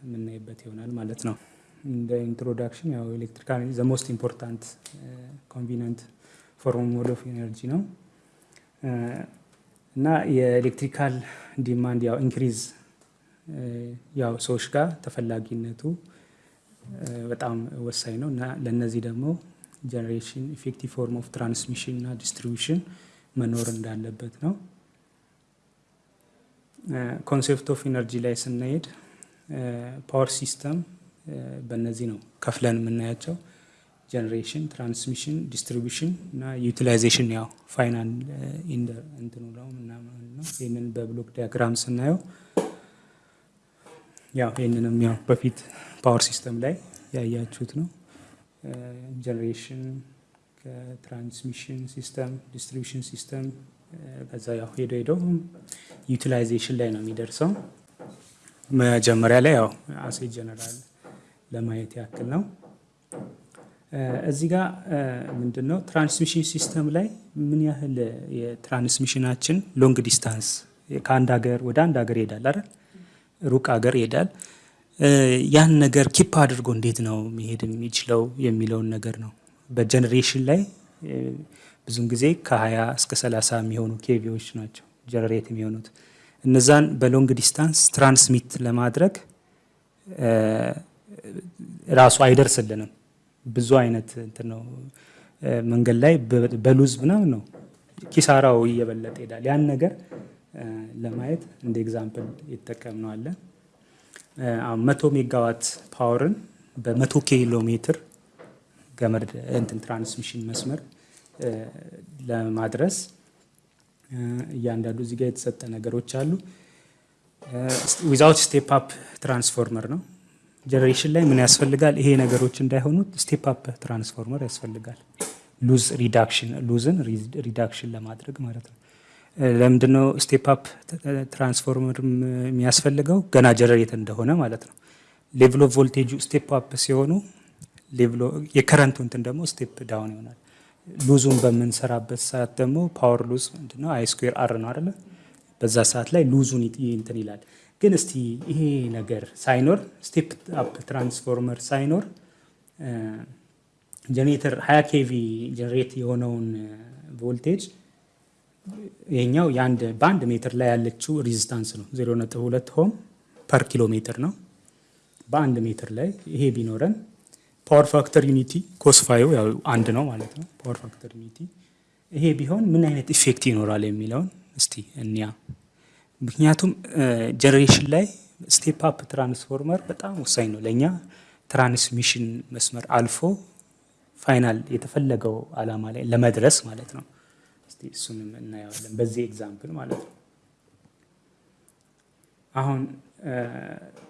የምናይበት ይሆናል ማለት ነው። እንደ introduction ያው electrical the most important convenient form mode of energy ነው እና የ electrical demand ያው increase ያው ሰዎች ጋር ተፈላጊነቱ በጣም ወሳኝ ነው እና ለእነዚህ ደግሞ generation effective form of transmission እና distribution መኖር እንዳለበት ነው። concept of energy ላይ ስናሄድ power system በእነዚህ ነው ከፍለን የምናያቸው generation፣ transmission፣ distribution እና utilization ያው final እንትኑ ነው ምናምን ነው። ይህንን በ block diagram ስናየው ያው ይህንንም ያው በፊት power system ላይ ያያችሁት ነው። generation ከ transmission system distribution system ከዛ ያው ሄዶ ሄዶ utilization ላይ ነው የሚደርሰው። መጀመሪያ ላይ ያው አሴ ጀነራል ለማየት ያክል ነው። እዚህ ጋር ምንድን ነው transmission system ላይ ምን ያህል የ transmission ኣችን long distance ከአንድ ሀገር ወደ አንድ ሀገር ይሄዳል አይደል? ሩቅ ሀገር ይሄዳል። ያን ነገር keep አድርጎ እንዴት ነው መሄድ የሚችለው የሚለውን ነገር ነው። በ generation ላይ ብዙን ጊዜ ከ20 እስከ 30 የሚሆኑ kV ዎች ናቸው generate የሚሆኑት። እነዛን በ long distance transmit ለማድረግ ራሱ አይደርስልንም። ብዙ አይነት ነው መንገድ ላይ በ loss ምናምን ነው ኪሳራው እየበለጠ ይሄዳል። ያን ነገር ለማየት እንደ example ይጠቀምነዋለን። መቶ megawatt power ን በመቶ ኪሎ ሜትር ገመድ እንትን transmission መስመር ለማድረስ እያንዳንዱ እዚህ ጋር የተሰጠ ነገሮች አሉ። without step up transformer ነው። generation ላይ ምን ያስፈልጋል? ይሄ ነገሮች እንዳይሆኑት step up transformer ያስፈልጋል። loss reduction loss ን reduction ለማድረግ ማለት ነው። ለምንድነው step up ትራንስፎርመር የሚያስፈልገው? ገና generate እንደሆነ ማለት ነው። level of voltage ኡ step up ሲሆኑ የ current ኡ እንትን ደግሞ step down ይሆናል። loss ኡን በምንሰራበት ሰዓት ደግሞ power loss ምንድነው? I square R ነው አይደለ? በዛ ሰዓት ላይ loss ኡን እንትን ይላል። ግን እስቲ ይሄ ነገር ሳይኖር step up transformer ሳይኖር ጀኔሬተር 20 kV generate የሆነውን ቮልቴጅ ይሄኛው የአንድ በአንድ ሜትር ላይ ያለችው resistance ነው 0.2 ohm per ኪሎ ሜትር ነው። በአንድ ሜትር ላይ ይሄ ቢኖረን power factor unity cos phi ኡ ያው አንድ ነው ማለት ነው። power factor unity ይሄ ቢሆን ምን አይነት effect ይኖራል የሚለውን እስቲ እንያ። ምክንያቱም generation ላይ step up transformer በጣም ወሳኝ ነው ለእኛ transmission መስመር አልፎ final የተፈለገው አላማ ላይ ለመድረስ ማለት ነው። እስቲ እሱንም እናየዋለን በዚህ example ማለት ነው። አሁን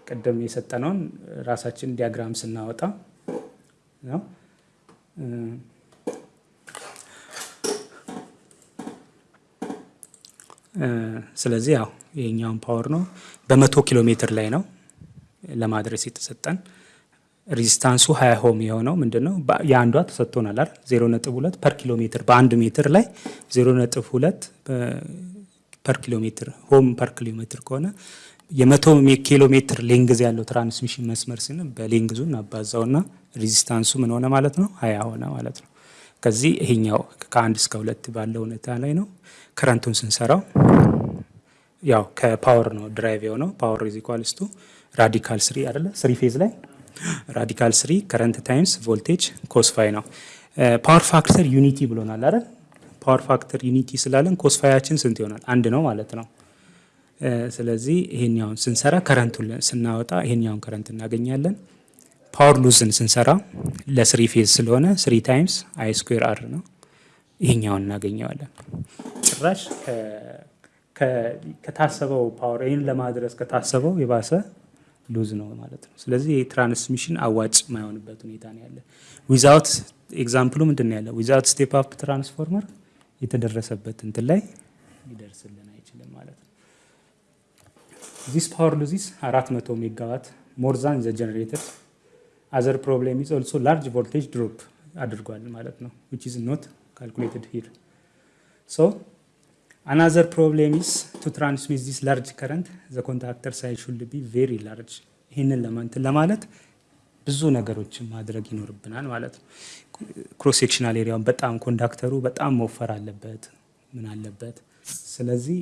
ቅድም የሰጠነውን ራሳችን diagram ስናወጣ ነው ስለዚህ ያው ይሄኛውን power ነው በመቶ ኪሎ ሜትር ላይ ነው ለማድረስ የተሰጠን። resistance ኡ ሀያ ohm የሆነው ምንድን ነው? የአንዷ ተሰጥቶናል አይደል? ዜሮ ነጥብ ሁለት per ኪሎ ሜትር በአንድ ሜትር ላይ ዜሮ ነጥብ ሁለት per ኪሎ ሜትር ohm per ኪሎ ሜትር ከሆነ የመቶ ኪሎ ሜትር length ያለው transmission መስመር ሲሆን በ length ኡ እናባዛውና resistance ኡ ምን ሆነ ማለት ነው? ሀያ ሆነ ማለት ነው። ከዚህ ይሄኛው ከአንድ እስከ ሁለት ባለው ሁኔታ ላይ ነው። current ኡን ስንሰራው ያው ከ power ነው derive የሆነው power is radical three አይደለ? three phase ላይ radical three current times voltage cos phi ነው። power factor unity ብሎናል አይደል? power factor unity ስላለን cos phi ኣችን ስንት ይሆናል? አንድ ነው ማለት ነው። ስለዚህ ይሄኛውን ስንሰራ current ኡን ስናወጣ ይሄኛውን current እናገኛለን። power loss ን ስንሰራ ለ three phase ስለሆነ three times I square R ነው። ይሄኛውን እናገኘዋለን። ጭራሽ ከታሰበው power ይህን ለማድረስ ከታሰበው የባሰ loss ነው ማለት ነው። ስለዚህ የ transmission አዋጭ የማይሆንበት ሁኔታ ነው ያለ። without example ኡ ምንድን ነው ያለ? without step up transformer የተደረሰበት እንትን ላይ ነው። this power loss is 400 megawatt more than the generator other problem is also large voltage drop አድርጓል ማለት ነው which is not calculated here so another problem is to transmit this large current the conductor size should be very large ይህንን ለማንትን ለማለት ብዙ ነገሮችን ማድረግ ይኖርብናል ማለት ነው። cross sectional area ውን በጣም conductor ኡ በጣም መወፈር አለበት ምን አለበት። ስለዚህ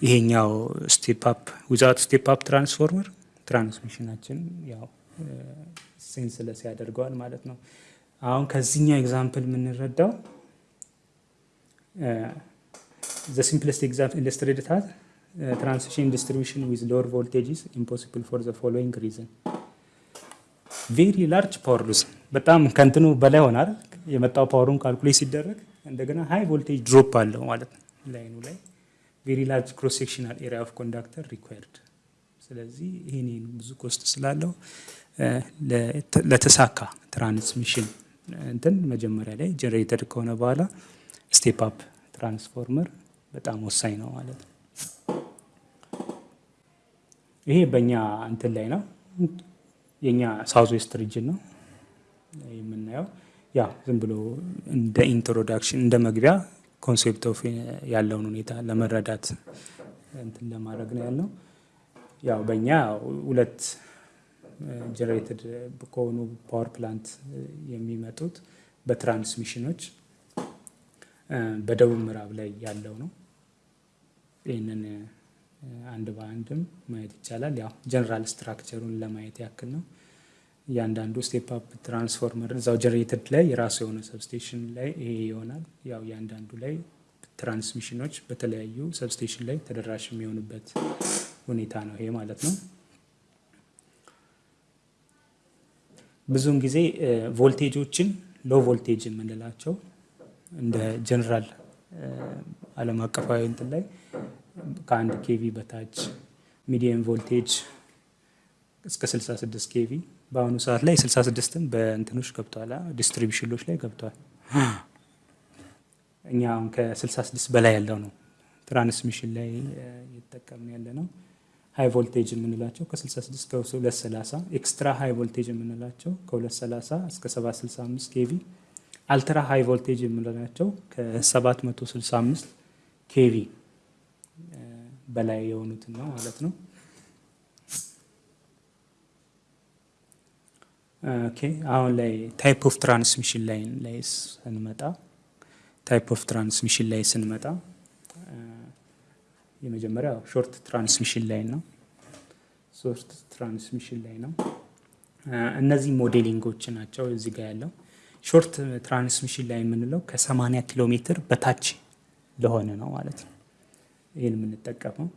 ይሄኛው step up without step up transformer transmission ኣችን ያው senseless ያደርገዋል ማለት ነው። አሁን ከዚህኛው example የምንረዳው the simplest example illustrated has transmission distribution with lower voltages impossible for the following reason very large power loss በጣም ከእንትኑ በላይ ሆናል የመጣው power ኡን calculate ሲደረግ እንደገና high voltage drop አለው ማለት ነው። line ኑ ላይ very large cross sectional area of conductor required ስለዚህ ይህን ብዙ cost ስላለው ለተሳካ transmission እንትን መጀመሪያ ላይ generated ከሆነ በኋላ step up transformer በጣም ወሳኝ ነው ማለት ነው። ይሄ በእኛ እንትን ላይ ነው የኛ south west region ነው የምናየው። ያ ዝም ብሎ እንደ introduction እንደ መግቢያ concept of ያለውን ሁኔታ ለመረዳት እንትን ለማድረግ ነው ያለው። ያው በእኛ ሁለት generated ከሆኑ power plant የሚመጡት በ transmission ኖች በደቡብ ምዕራብ ላይ ያለው ነው። ይህንን አንድ በአንድም ማየት ይቻላል። ያው general structure ኡን ለማየት ያክል ነው። እያንዳንዱ step up transformer እዛው generated ላይ የራሱ የሆነ substation ላይ ይሄ ይሆናል። ያው እያንዳንዱ ላይ transmission ኖች በተለያዩ substation ላይ ተደራሽ የሚሆኑበት ሁኔታ ነው ይሄ ማለት ነው። ብዙውን ጊዜ voltage ኦችን low voltage የምንላቸው እንደ ጀነራል ዓለም አቀፋዊ እንትን ላይ ከአንድ kV በታች medium voltage እስከ 66 kV በአሁኑ ሰዓት ላይ 66ም በእንትኖች ገብተዋል፣ distribution ኖች ላይ ገብተዋል። እኛ አሁን ከ66 በላይ ያለው ነው transmission ላይ እየተጠቀምን ያለ ነው። high voltage የምንላቸው ከ66 እስከ 230 extra high voltage የምንላቸው ከ230 እስከ 765 kV ultra high voltage የምንላቸው ከ765 kV በላይ የሆኑትን ነው ማለት ነው። አሁን ላይ type of transmission line ላይ ስንመጣ type of transmission ላይ ስንመጣ የመጀመሪያው short transmission line ነው። short transmission line ነው። እነዚህ modeling ኦች ናቸው እዚህ ጋር ያለው short transmission line የምንለው ከ80 ኪሎ ሜትር በታች ለሆነ ነው ማለት ነው። ይህን የምንጠቀመው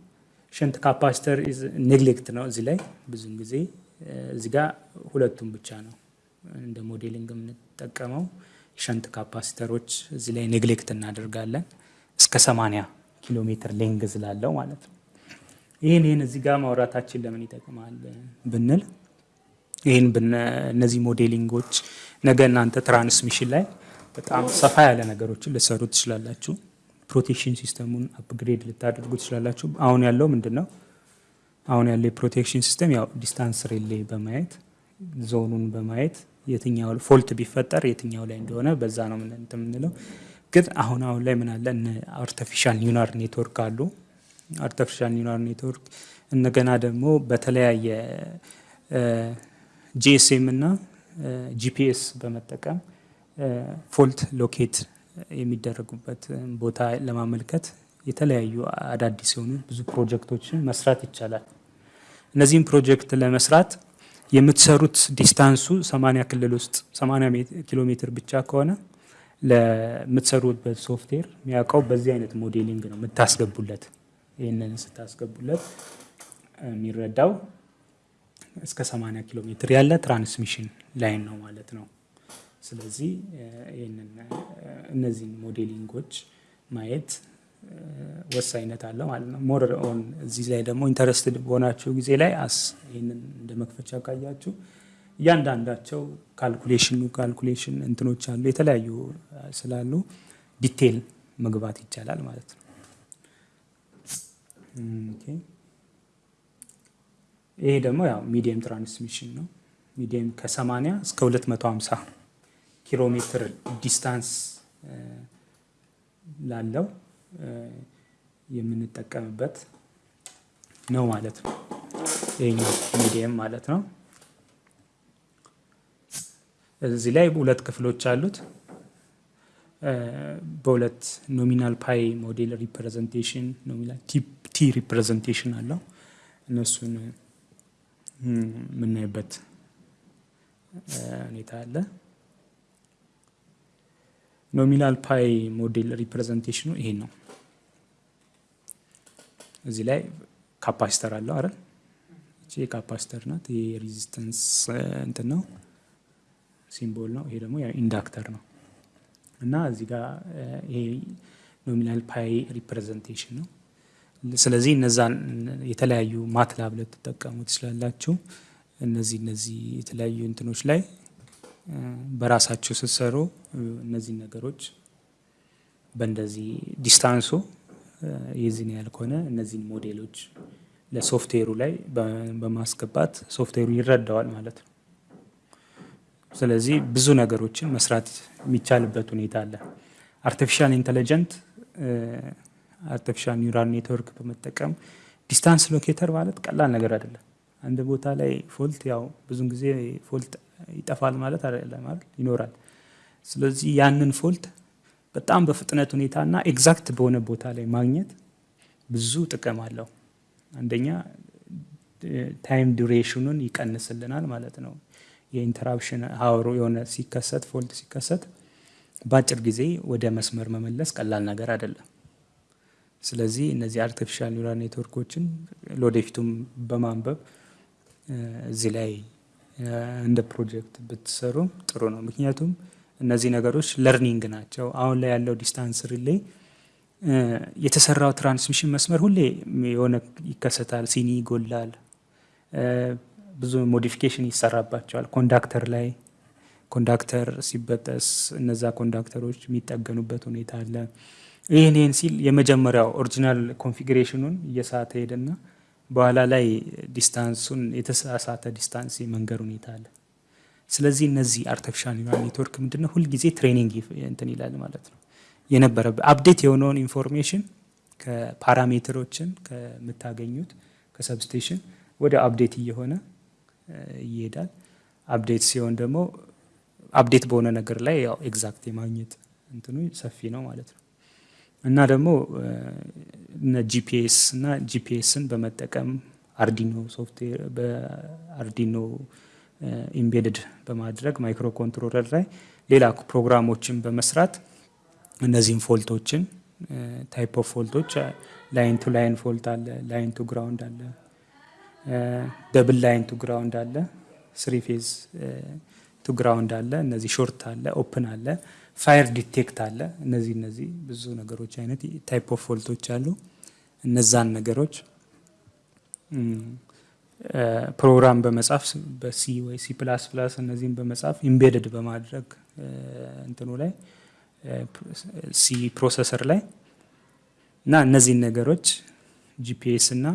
shunt capacitor neglect ነው። እዚህ ላይ ብዙን ጊዜ እዚህ ጋር ሁለቱም ብቻ ነው እንደ modeling የምንጠቀመው። shunt capacitor ኦች እዚህ ላይ neglect እናደርጋለን እስከ 80 ኪሎ ሜትር length ላለው ማለት ነው። ይህን ይህን እዚህ ጋር ማውራታችን ለምን ይጠቅማል ብንል ይህን እነዚህ modeling ኦች ነገ እናንተ transmission ላይ በጣም ሰፋ ያለ ነገሮችን ልትሰሩ ትችላላችሁ። protection system ኡን upgrade ልታደርጉ ትችላላችሁ። አሁን ያለው ምንድን ነው? አሁን ያለ የ protection system ያው distance relay በማየት ዞኑን በማየት የትኛው fault ቢፈጠር የትኛው ላይ እንደሆነ በዛ ነው የምንለው። ግን አሁን አሁን ላይ ምን አለ artificial neural network አሉ። artificial neural network እንደገና ደግሞ በተለያየ GSM እና GPS በመጠቀም fault locate የሚደረጉበት ቦታ ለማመልከት የተለያዩ አዳዲስ የሆኑ ብዙ ፕሮጀክቶችን መስራት ይቻላል። እነዚህም ፕሮጀክት ለመስራት የምትሰሩት distance ኡ 80 ክልል ውስጥ 80 ኪሎ ሜትር ብቻ ከሆነ ለምትሰሩበት ሶፍትዌር የሚያውቀው በዚህ አይነት modeling ነው የምታስገቡለት። ይህንን ስታስገቡለት የሚረዳው እስከ 80 ኪሎ ሜትር ያለ transmission line ነው ማለት ነው። ስለዚህ እነዚህን modeling ኦች ማየት ወሳኝነት አለው ማለት ነው። more on እዚህ ላይ ደግሞ interested በሆናችሁ ጊዜ ላይ as ይህንን እንደ መክፈቻ ካያችሁ እያንዳንዳቸው calculation ኑ calculation እንትኖች አሉ የተለያዩ ስላሉ detail መግባት ይቻላል ማለት ነው። ይሄ ደግሞ ያው medium transmission ነው። medium ከ80 እስከ 250 ኪሎ ሜትር distance ላለው የምንጠቀምበት ነው ማለት ነው። ይሄኛው medium ማለት ነው። እዚህ ላይ ሁለት ክፍሎች አሉት። በሁለት nominal pi model representation nominal T representation አለው። እነሱን የምናይበት ሁኔታ አለ። nominal pi model representation ኑ ይሄን ነው። እዚህ ላይ capacitor አለው አይደል? እቺ capacitor ናት። ይሄ resistance እንትን ነው symbol ነው። ይሄ ደግሞ inductor ነው እና እዚህ ጋር ይሄ nominal pi representation ነው። ስለዚህ እነዛን የተለያዩ MATLAB ልትጠቀሙ ትችላላችሁ። እነዚህ እነዚህ የተለያዩ እንትኖች ላይ በራሳቸው ስትሰሩ እነዚህ ነገሮች በእንደዚህ distance ኡ የዚህን ያህል ከሆነ እነዚህን ሞዴሎች ለሶፍትዌሩ ላይ በማስገባት ሶፍትዌሩ ይረዳዋል ማለት ነው። ስለዚህ ብዙ ነገሮችን መስራት የሚቻልበት ሁኔታ አለ። artificial intelligent artificial neural network በመጠቀም distance locator ማለት ቀላል ነገር አይደለም። አንድ ቦታ ላይ fault ያው ብዙን ጊዜ fault ይጠፋል ማለት አይደለም ይኖራል። ስለዚህ ያንን fault በጣም በፍጥነት ሁኔታና exact በሆነ ቦታ ላይ ማግኘት ብዙ ጥቅም አለው። አንደኛ time duration ኑን ይቀንስልናል ማለት ነው። የ interruption hour ኡ የሆነ ሲከሰት fault ሲከሰት በአጭር ጊዜ ወደ መስመር መመለስ ቀላል ነገር አይደለም። ስለዚህ እነዚህ artificial neural network ኦችን ለወደፊቱም በማንበብ እዚህ ላይ እንደ ፕሮጀክት ብትሰሩ ጥሩ ነው። ምክንያቱም እነዚህ ነገሮች learning ናቸው። አሁን ላይ ያለው distance relay የተሰራው transmission መስመር ሁሌ የሆነ ይከሰታል፣ ሲኒ ይጎላል፣ ብዙ modification ይሰራባቸዋል። conductor ላይ conductor ሲበጠስ እነዛ conductor ኦች የሚጠገኑበት ሁኔታ አለ። ይህን ይህን ሲል የመጀመሪያው original configuration ኑን እየሳተ ሄደና በኋላ ላይ distance ኡን የተሳሳተ distance የመንገር ሁኔታ አለ። ስለዚህ እነዚህ artificial neural network ምንድነው ሁልጊዜ training እንትን ይላል ማለት ነው። የነበረ update የሆነውን information ከ parameter ኦችን ከምታገኙት ከ substation ወደ update እየሆነ ይሄዳል። update ሲሆን ደግሞ update በሆነ ነገር ላይ ያው exact የማግኘት እንትኑ ሰፊ ነው ማለት ነው። እና ደግሞ GPS እና GPS ን በመጠቀም Arduino software በ Arduino embedded በማድረግ microcontroller ላይ ሌላ ፕሮግራሞችን በመስራት እነዚህን fault ኦችን type of fault ኦች line to line fault አለ፣ line to ground አለ፣ double line to ground አለ፣ three phase to ground አለ፣ እነዚህ short አለ፣ open አለ፣ fire detect አለ። እነዚህ እነዚህ ብዙ ነገሮች አይነት type of fault ኦች አሉ። እነዛን ነገሮች ፕሮግራም በመጻፍ በ C ወይ C plus plus እነዚህን በመጻፍ embedded በማድረግ እንትኑ ላይ C processor ላይ እና እነዚህን ነገሮች GPS እና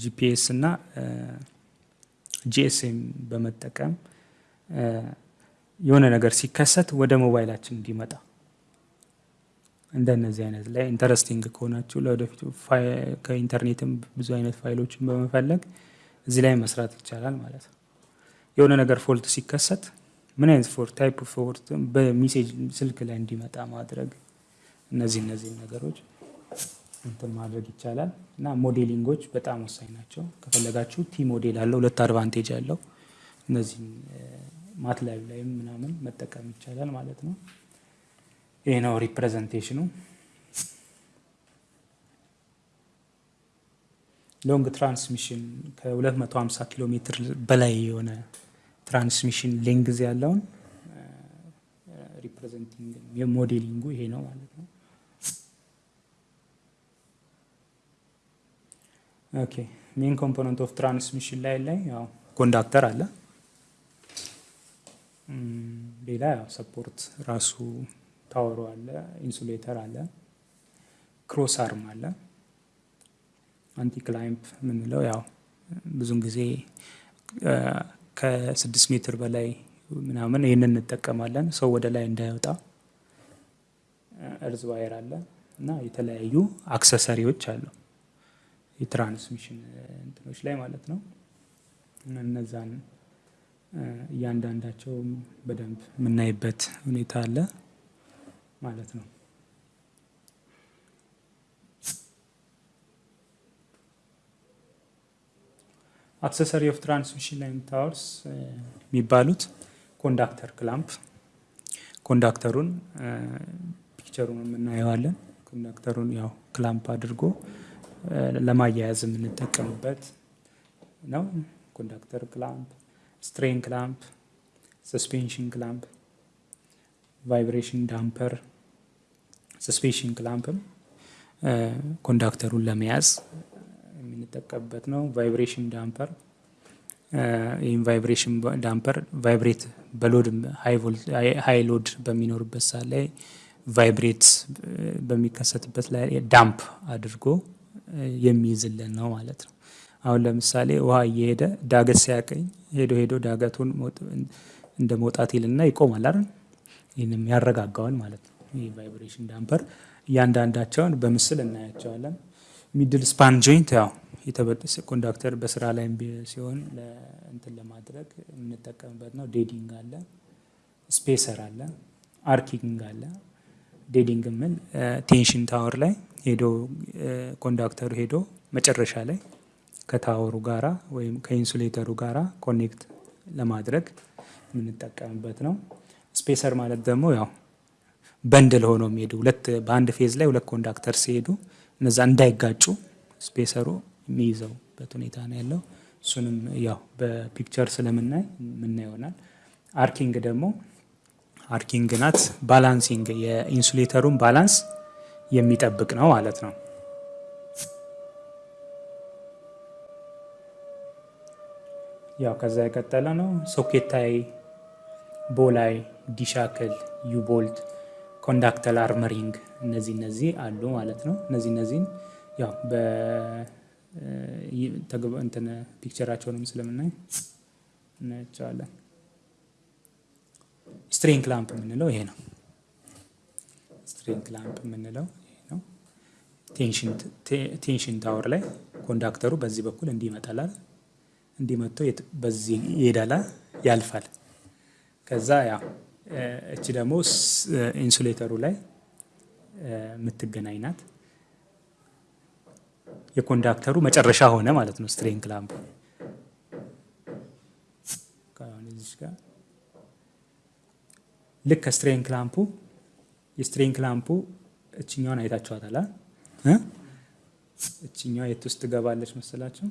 GPS እና GSM በመጠቀም የሆነ ነገር ሲከሰት ወደ ሞባይላችን እንዲመጣ እንደነዚህ አይነት ላይ interesting ከሆናችሁ ለወደፊቱ ከኢንተርኔትም ብዙ አይነት ፋይሎችን በመፈለግ እዚህ ላይ መስራት ይቻላል ማለት ነው። የሆነ ነገር fault ሲከሰት ምን አይነት fault type fault በ message ስልክ ላይ እንዲመጣ ማድረግ እነዚህ እነዚህ ነገሮች እንትን ማድረግ ይቻላል እና modeling ኦች በጣም ወሳኝ ናቸው። ከፈለጋችሁ T model አለው ሁለት advantage አለው። እነዚህም MATLAB ላይም ምናምን መጠቀም ይቻላል ማለት ነው። ይህ ነው representation ኑ። long transmission ከ250 ኪሎ ሜትር በላይ የሆነ transmission length ያለውን representing modeling ኡ ይሄ ነው ማለት ነው። okay main component of transmission line ላይ ያው conductor አለ። ሌላ ያው support ራሱ tower ኡ አለ፣ insulator አለ፣ cross arm አለ። anti climb የምንለው ያው ብዙን ጊዜ ከስድስት ሜትር በላይ ምናምን ይህንን እንጠቀማለን ሰው ወደ ላይ እንዳይወጣ። earth wire አለ እና የተለያዩ accessory ዎች አሉ። የ transmission እንትኖች ላይ ማለት ነው። እነዛን እያንዳንዳቸው በደንብ የምናይበት ሁኔታ አለ ማለት ነው። accessory of transmission line towers የሚባሉት conductor clamp conductor ኡን picture ኡን የምናየዋለን። conductor ኡን ያው clamp አድርጎ ለማያያዝ የምንጠቀምበት ነው። conductor clamp፣ strain clamp፣ suspension clamp፣ vibration damper፣ suspension clamp ም conductor ኡን ለመያዝ የምንጠቀምበት ነው። vibration damper ይህም vibration damper vibrate በ load high load በሚኖርበት ሰዓት ላይ vibrate በሚከሰትበት ላይ damp አድርጎ የሚይዝልን ነው ማለት ነው። አሁን ለምሳሌ ውሃ እየሄደ ዳገት ሲያቀኝ ሄዶ ሄዶ ዳገቱን እንደ መውጣት ይልና ይቆማል አይደል? ይህንም ያረጋጋዋል ማለት ነው። ይህ vibration damper እያንዳንዳቸውን በምስል እናያቸዋለን። middle span joint ያው conductor በስራ ላይ ሲሆን እንትን ለማድረግ የምንጠቀምበት ነው። dead end አለ፣ spacer አለ፣ arcing አለ። dead end ምን tension tower ላይ ሄዶ conductor ኡ ሄዶ መጨረሻ ላይ ከ tower ኡ ጋራ ወይም ከ insulator ኡ ጋራ connect ለማድረግ የምንጠቀምበት ነው። spacer ማለት ደግሞ ያው bundle ሆኖ የሚሄዱ ሁለት በአንድ phase ላይ ሁለት conductor ሲሄዱ እነዛ እንዳይጋጩ spacer ኡ የሚይዘውበት ሁኔታ ነው ያለው። እሱንም ያው በ picture ስለምናይ ምናይ ይሆናል። arcing ደግሞ arcing ናት balancing የ insulator ኡን balance የሚጠብቅ ነው ማለት ነው። ያው ከዛ የቀጠለ ነው። socket eye፣ ball eye፣ D-shackle፣ U-bolt፣ conductor armoring እነዚህ እነዚህ አሉ ማለት ነው። እነዚህ እነዚህን ያው እንትን picture ኣቸውንም ስለምናይ እናያቸዋለን። strain clamp የምንለው ይሄ ነው። strain clamp የምንለው ይሄ ነው። tension tower ላይ conductor ኡ በዚህ በኩል እንዲህ ይመጣላል። እንዲህ መጥቶ በዚህ ይሄዳል፣ ያልፋል። ከዛ ያ እቺ ደግሞ insulator ኡ ላይ የምትገናኝ ናት። የ conductor ኡ መጨረሻ ሆነ ማለት ነው። ስትሬን ክላምፕ ልክ ከስትሬን ክላምፑ የስትሬን ክላምፑ እችኛዋን አይታችኋታል። እችኛዋ የት ውስጥ ትገባለች መሰላችሁ?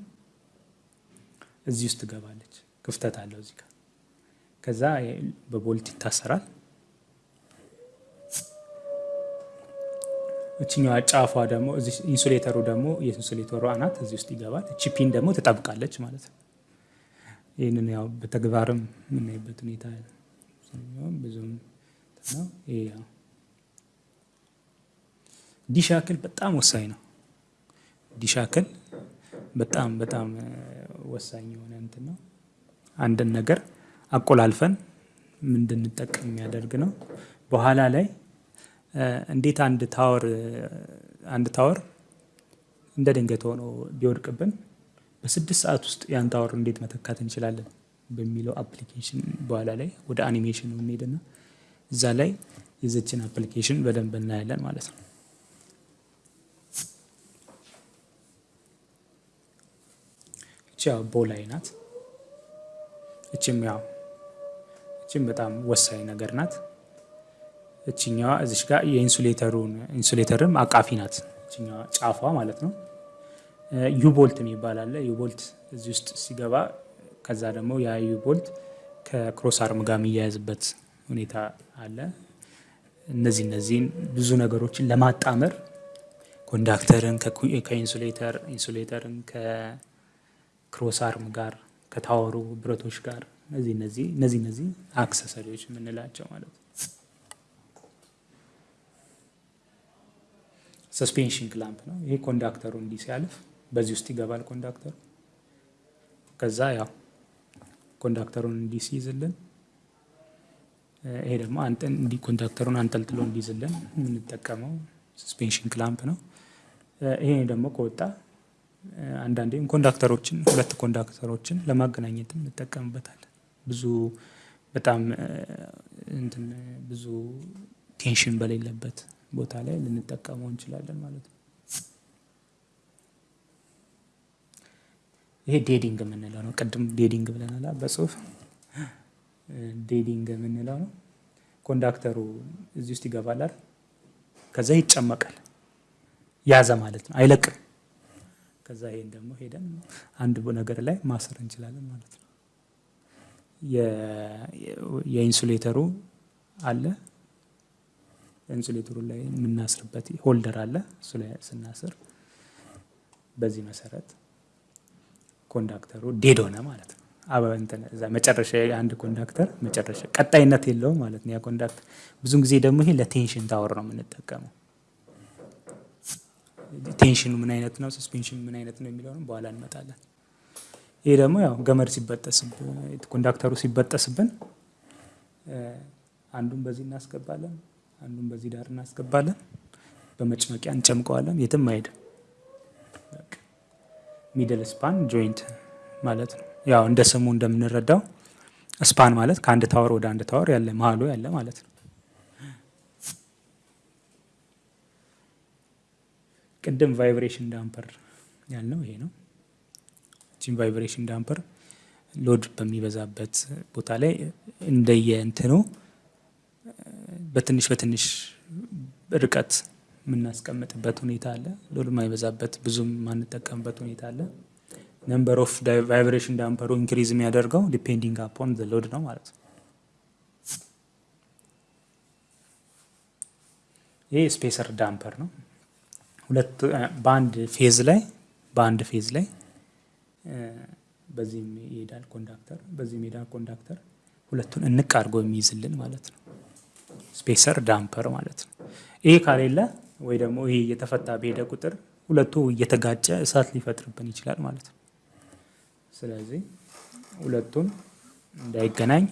እዚህ ውስጥ ትገባለች። ክፍተት አለው እዚህ ጋር። ከዛ በ bolt ይታሰራል። እችኛዋ ጫፏ ደግሞ insulator ኡ ደግሞ የ insulator ኡ አናት እዚህ ውስጥ ይገባል። እቺ pin ደግሞ ትጠብቃለች ማለት ነው። ይህንን ያው በተግባርም የምናይበት ሁኔታ ብዙም D-shackle በጣም ወሳኝ ነው። D-shackle በጣም በጣም ወሳኝ የሆነ እንትን ነው። አንድን ነገር አቆላልፈን እንድንጠቀም የሚያደርግ ነው። በኋላ ላይ እንዴት አንድ tower አንድ tower እንደ ድንገት ሆኖ ቢወድቅብን በስድስት ሰዓት ውስጥ ያን tower እንዴት መተካት እንችላለን በሚለው application በኋላ ላይ ወደ አኒሜሽን እንሄድና እዛ ላይ የዚችን application በደንብ እናያለን ማለት ነው። እቺ ያው ball eye ናት። እችም ያው እችም በጣም ወሳኝ ነገር ናት። እችኛዋ እዚች ጋር የ insulator ኡን insulator ም አቃፊ ናት። እችኛዋ ጫፏ ማለት ነው። U-bolt የሚባል አለ። U-bolt እዚህ ውስጥ ሲገባ ከዛ ደግሞ ያ U-bolt ከ cross arm ጋር የሚያያዝበት ሁኔታ አለ። እነዚህ እነዚህን ብዙ ነገሮችን ለማጣመር ኮንዳክተርን ከኢንሱሌተር ኢንሱሌተርን ከክሮስ አርም ጋር ከታወሩ ብረቶች ጋር እነዚህ እነዚህ እነዚህ እነዚህ accessory ዎች የምንላቸው ማለት ነው። suspension clamp ነው። ይሄ conductor ኡ እንዲህ ሲያልፍ በዚህ ውስጥ ይገባል conductor ኡ። ከዛ ያው conductor ኡን እንዲህ ሲይዝልን፣ ይሄ ደግሞ እንዲህ conductor ኡን አንጠልጥሎ እንዲይዝልን የምንጠቀመው suspension clamp ነው። ይሄ ደግሞ ከወጣ አንዳንዴም conductor ኦችን ሁለት conductor ኦችን ለማገናኘት እንጠቀምበታለን። ብዙ በጣም እንትን ብዙ tension በሌለበት ቦታ ላይ ልንጠቀመው እንችላለን ማለት ነው። ይሄ dead end የምንለው ነው። ቅድም dead end ብለናል በጽሁፍ dead end የምንለው ነው። conductor ኡ እዚህ ውስጥ ይገባል? ከዛ ይጨመቃል። ያዘ ማለት ነው፣ አይለቅም። ከዛ ይሄን ደግሞ ሄደን አንድ ነገር ላይ ማሰር እንችላለን ማለት ነው። የ insulator ኡ አለ insulator ኡ ላይ የምናስርበት holder አለ። እሱ ላይ ስናስር በዚህ መሰረት conductor ኡ dead ሆነ ማለት ነው። እዛ መጨረሻ የአንድ conductor መጨረሻ ቀጣይነት የለውም ማለት ነው። ያ conductor ብዙን ጊዜ ደግሞ ይሄ ለ tension tower ነው የምንጠቀመው። tension ኡ ምን አይነት ነው፣ suspension ኡ ምን አይነት ነው የሚለውንም በኋላ እንመጣለን። ይሄ ደግሞ ያው ገመድ ሲበጠስብን conductor ኡ ሲበጠስብን አንዱን በዚህ እናስገባለን፣ አንዱን በዚህ ዳር እናስገባለን። በመጭመቂያ እንጨምቀዋለን። የትም አይሄድም። middle span joint ማለት ነው። ያው እንደ ስሙ እንደምንረዳው span ማለት ከአንድ tower ወደ አንድ tower ያለ መሀሉ ያለ ማለት ነው። ቅድም vibration damper ያልነው ይሄ ነው። ቺን vibration damper load በሚበዛበት ቦታ ላይ እንደየ እንትኑ በትንሽ በትንሽ ርቀት የምናስቀምጥበት ሁኔታ አለ። load የማይበዛበት ብዙም የማንጠቀምበት ሁኔታ አለ። number of vibration damper ኡ increase የሚያደርገው depending upon load ነው ማለት ነው። ይህ spacer damper ነው። ሁለት በአንድ phase ላይ በአንድ phase ላይ በዚህም ይሄዳል conductor በዚህም ይሄዳል conductor ሁለቱን እንቅ አድርጎ የሚይዝልን ማለት ነው። spacer damper ማለት ነው። ይሄ ካሌለ ወይ ደግሞ ይሄ እየተፈታ በሄደ ቁጥር ሁለቱ እየተጋጨ እሳት ሊፈጥርብን ይችላል ማለት ነው። ስለዚህ ሁለቱን እንዳይገናኝ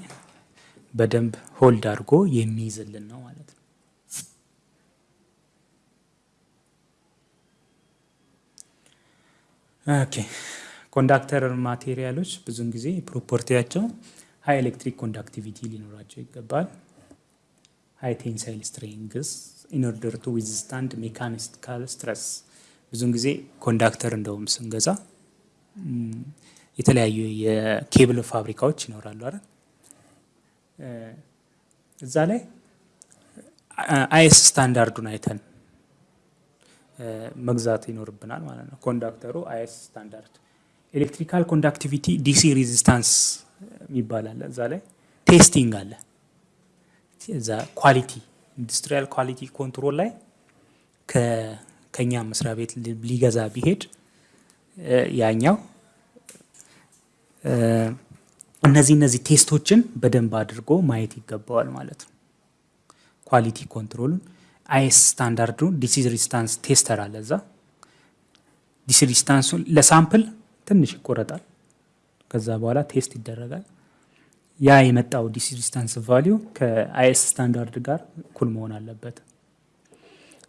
በደንብ hold አድርጎ የሚይዝልን ነው ማለት ነው። OK conductor material ኦች ብዙውን ጊዜ property ያቸው high electric conductivity ሊኖራቸው ይገባል። high tensile strength in to withstand mechanical stress። ብዙውን ጊዜ conductor እንደውም ስንገዛ የተለያዩ የኬብል ፋብሪካዎች ይኖራሉ አይደል? እዛ ላይ IS standard ኡን አይተን መግዛት ይኖርብናል ማለት ነው። conductor ኡ IS standard electrical conductivity DC resistance አለ። እዛ ላይ testing አለ። እዛ quality industrial quality control ላይ ከኛ መስሪያ ቤት ሊገዛ ቢሄድ ያኛው እነዚህ እነዚህ test ኦችን በደንብ አድርጎ ማየት ይገባዋል ማለት ነው። quality control ኡን IS standard ኡ DC resistance tester አለ እዛ DC resistance ኡን ለ sample ትንሽ ይቆረጣል። ከዛ በኋላ test ይደረጋል። ያ የመጣው DC resistance value ከ IS standard ጋር እኩል መሆን አለበት።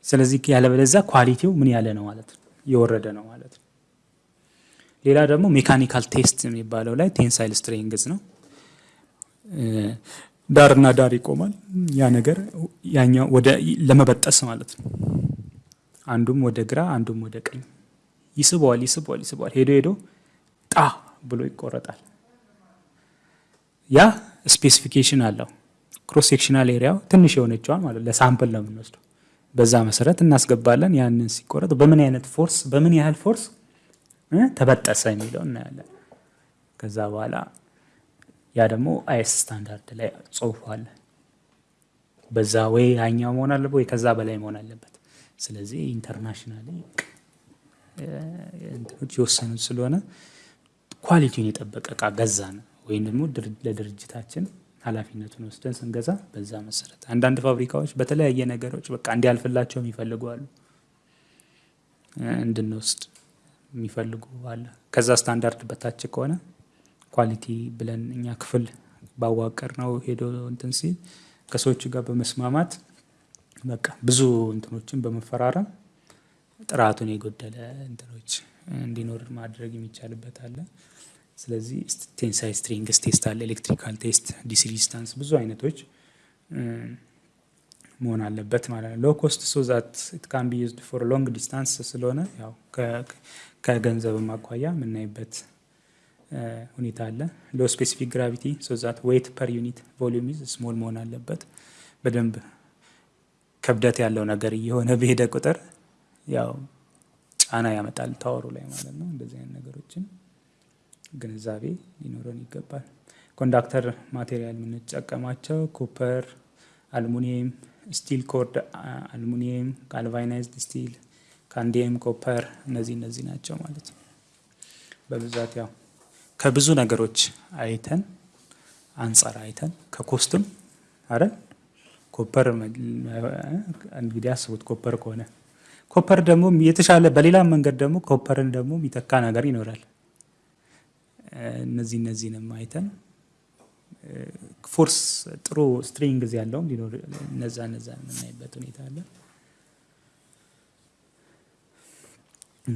ስለዚህ ያለበለዚያ quality ው ምን ያለ ነው ማለት ነው፣ የወረደ ነው ማለት ነው። ሌላ ደግሞ mechanical test የሚባለው ላይ tensile strength ነው። ዳርና ዳር ይቆማል ያ ነገር ያኛው ወደ ለመበጠስ ማለት ነው። አንዱም ወደ ግራ አንዱም ወደ ቀኝ ይስበዋል ይስበዋል ይስበዋል ሄዶ ሄዶ ጣ ብሎ ይቆረጣል። ያ specification አለው። cross sectional area ው ትንሽ የሆነችዋን ማለት ለ sample ነው የምንወስደው። በዛ መሰረት እናስገባለን። ያንን ሲቆረጥ በምን አይነት force በምን ያህል force ተበጠሰ የሚለው እናያለን። ከዛ በኋላ ያ ደግሞ IS standard ላይ አለ። በዛ ወይ ያኛው መሆን አለበት ወይ ከዛ በላይ መሆን አለበት። ስለዚህ international እንትኖች የወሰኑት ስለሆነ quality ውን የጠበቀ እቃ ገዛን ወይም ደግሞ ለድርጅታችን ኃላፊነቱን ወስደን ስንገዛ በዛ መሰረት አንዳንድ ፋብሪካዎች በተለያየ ነገሮች በቃ እንዲያልፍላቸው የሚፈልጉ አሉ፣ እንድንወስድ የሚፈልጉ አለ። ከዛ ስታንዳርድ በታች ከሆነ quality ብለን እኛ ክፍል ባዋቀር ነው ሄዶ እንትን ሲል ከሰዎቹ ጋር በመስማማት በቃ ብዙ እንትኖችን በመፈራረም ጥራቱን የጎደለ እንትኖች እንዲኖር ማድረግ የሚቻልበት አለ። ስለዚህ tensile strength test አለ፣ electrical test፣ DC resistance ብዙ አይነቶች መሆን አለበት ማለት ነው። low so that it can be used for long distance ስለሆነ ያው ከገንዘብም አኳያ የምናይበት ሁኔታ አለ። low specific gravity so that weight per unit volume is small መሆን አለበት። በደንብ ክብደት ያለው ነገር እየሆነ በሄደ ቁጥር ያው ጫና ያመጣል tower ኡ ላይ ማለት ነው። እንደዚህ አይነት ነገሮችን ግንዛቤ ሊኖረን ይገባል። conductor material የምንጠቀማቸው copper፣ aluminium፣ steel cored aluminium፣ galvanized steel፣ cadmium copper እነዚህ እነዚህ ናቸው ማለት ነው። በብዛት ያው ከብዙ ነገሮች አይተን አንጻር አይተን ከ cost ም አይደል copper እንግዲህ አስቡት copper ከሆነ copper ደግሞ የተሻለ በሌላ መንገድ ደግሞ copper ን ደግሞ የሚተካ ነገር ይኖራል። እነዚህ እነዚህንም አይተን force ጥሩ strength ያለውም ሊኖር እነዛ እነዛ የምናይበት ሁኔታ አለ።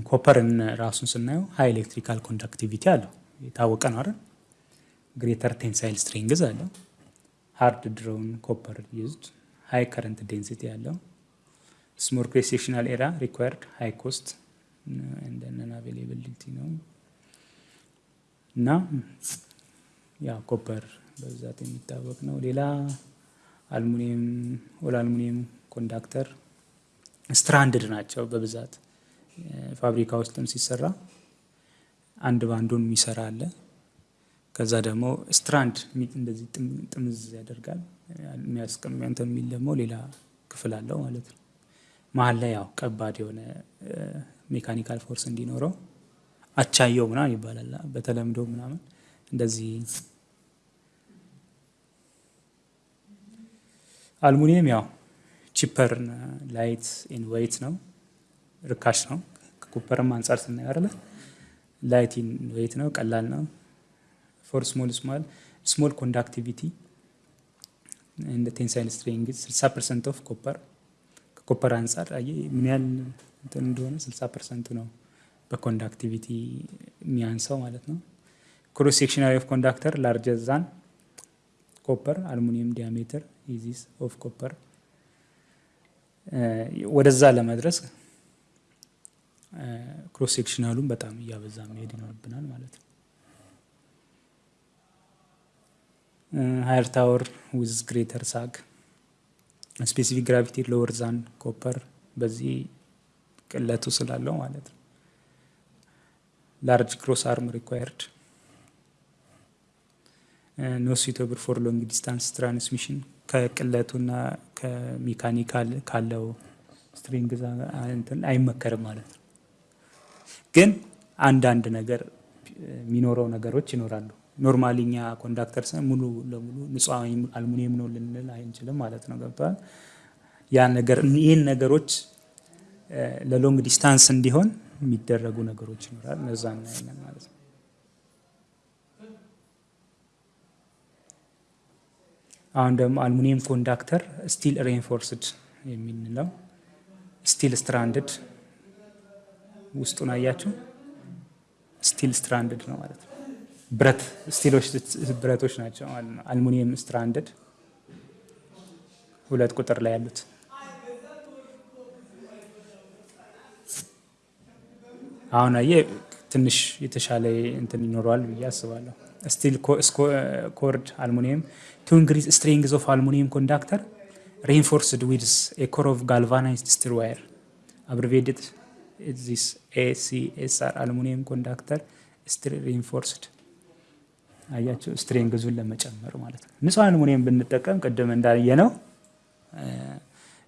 copper ን ራሱን ስናየው high electrical conductivity አለው የታወቀ ነው አይደል? greater tensile strength አለው። hard drawn copper used high current density small cross sectional area required high cost and non availability ነው እና ያ copper በብዛት የሚታወቅ ነው። ሌላ aluminium all aluminium conductor stranded ናቸው በብዛት ፋብሪካ ውስጥም ሲሰራ አንድ ባንዱን የሚሰራ አለ። ከዛ ደግሞ strand እንደዚህ ጥምዝ ያደርጋል የሚያስቀምጥ የሚል ደግሞ ሌላ ክፍል አለው ማለት ነው። መሀል ላይ ያው ከባድ የሆነ mechanical force እንዲኖረው አቻየው ምናምን ይባላል በተለምዶ ምናምን እንደዚህ። አልሙኒየም ያው cheaper light in weight ነው፣ ርካሽ ነው። ከ copper ም አንጻር ስናየው light in weight ነው፣ ቀላል ነው። for small small small conductivity and tensile strength 60 percent of copper ከ copper አንጻር ምን ያህል እንትን እንደሆነ 60 percent ኡ ነው በ conductivity የሚያንሰው ማለት ነው። cross section area of conductor larger than copper aluminium diameter is of copper ወደዛ ለመድረስ cross sectional ኡን በጣም እያበዛ መሄድ ይኖርብናል ማለት ነው። higher tower with greater sag specific gravity lower than copper በዚህ ቅለቱ ስላለው ማለት ነው። large cross arm required not suitable for long distance transmission ከቅለቱና ከ mechanical ካለው strength አይመከርም ማለት ነው። ግን አንዳንድ ነገር የሚኖረው ነገሮች ይኖራሉ። normally እኛ conductor ሙሉ ለሙሉ ንጹህ አልሙኒየም ነው ልንል አንችልም ማለት ነው። ገብተዋል። ያ ነገር ይህን ነገሮች ለ long distance እንዲሆን የሚደረጉ ነገሮች ይኖራል። እነዛ እናያለን ማለት ነው። አሁን ደግሞ aluminium conductor steel reinforced የምንለው steel stranded ውስጡን አያችሁ፣ steel stranded ነው ማለት ነው። ብረት steel ኦች ብረቶች ናቸው aluminium stranded ሁለት ቁጥር ላይ ያሉት አሁን አየ ትንሽ የተሻለ እንትን ይኖረዋል ብዬ አስባለሁ። steel cored aluminium to increase strength of aluminium conductor reinforced with a core of galvanized steel wire abbreviated as ACSR aluminium conductor steel reinforced አያቸው strength ኡን ለመጨመር ማለት ነው። ንጹህ አልሙኒየም ብንጠቀም ቅድም እንዳየነው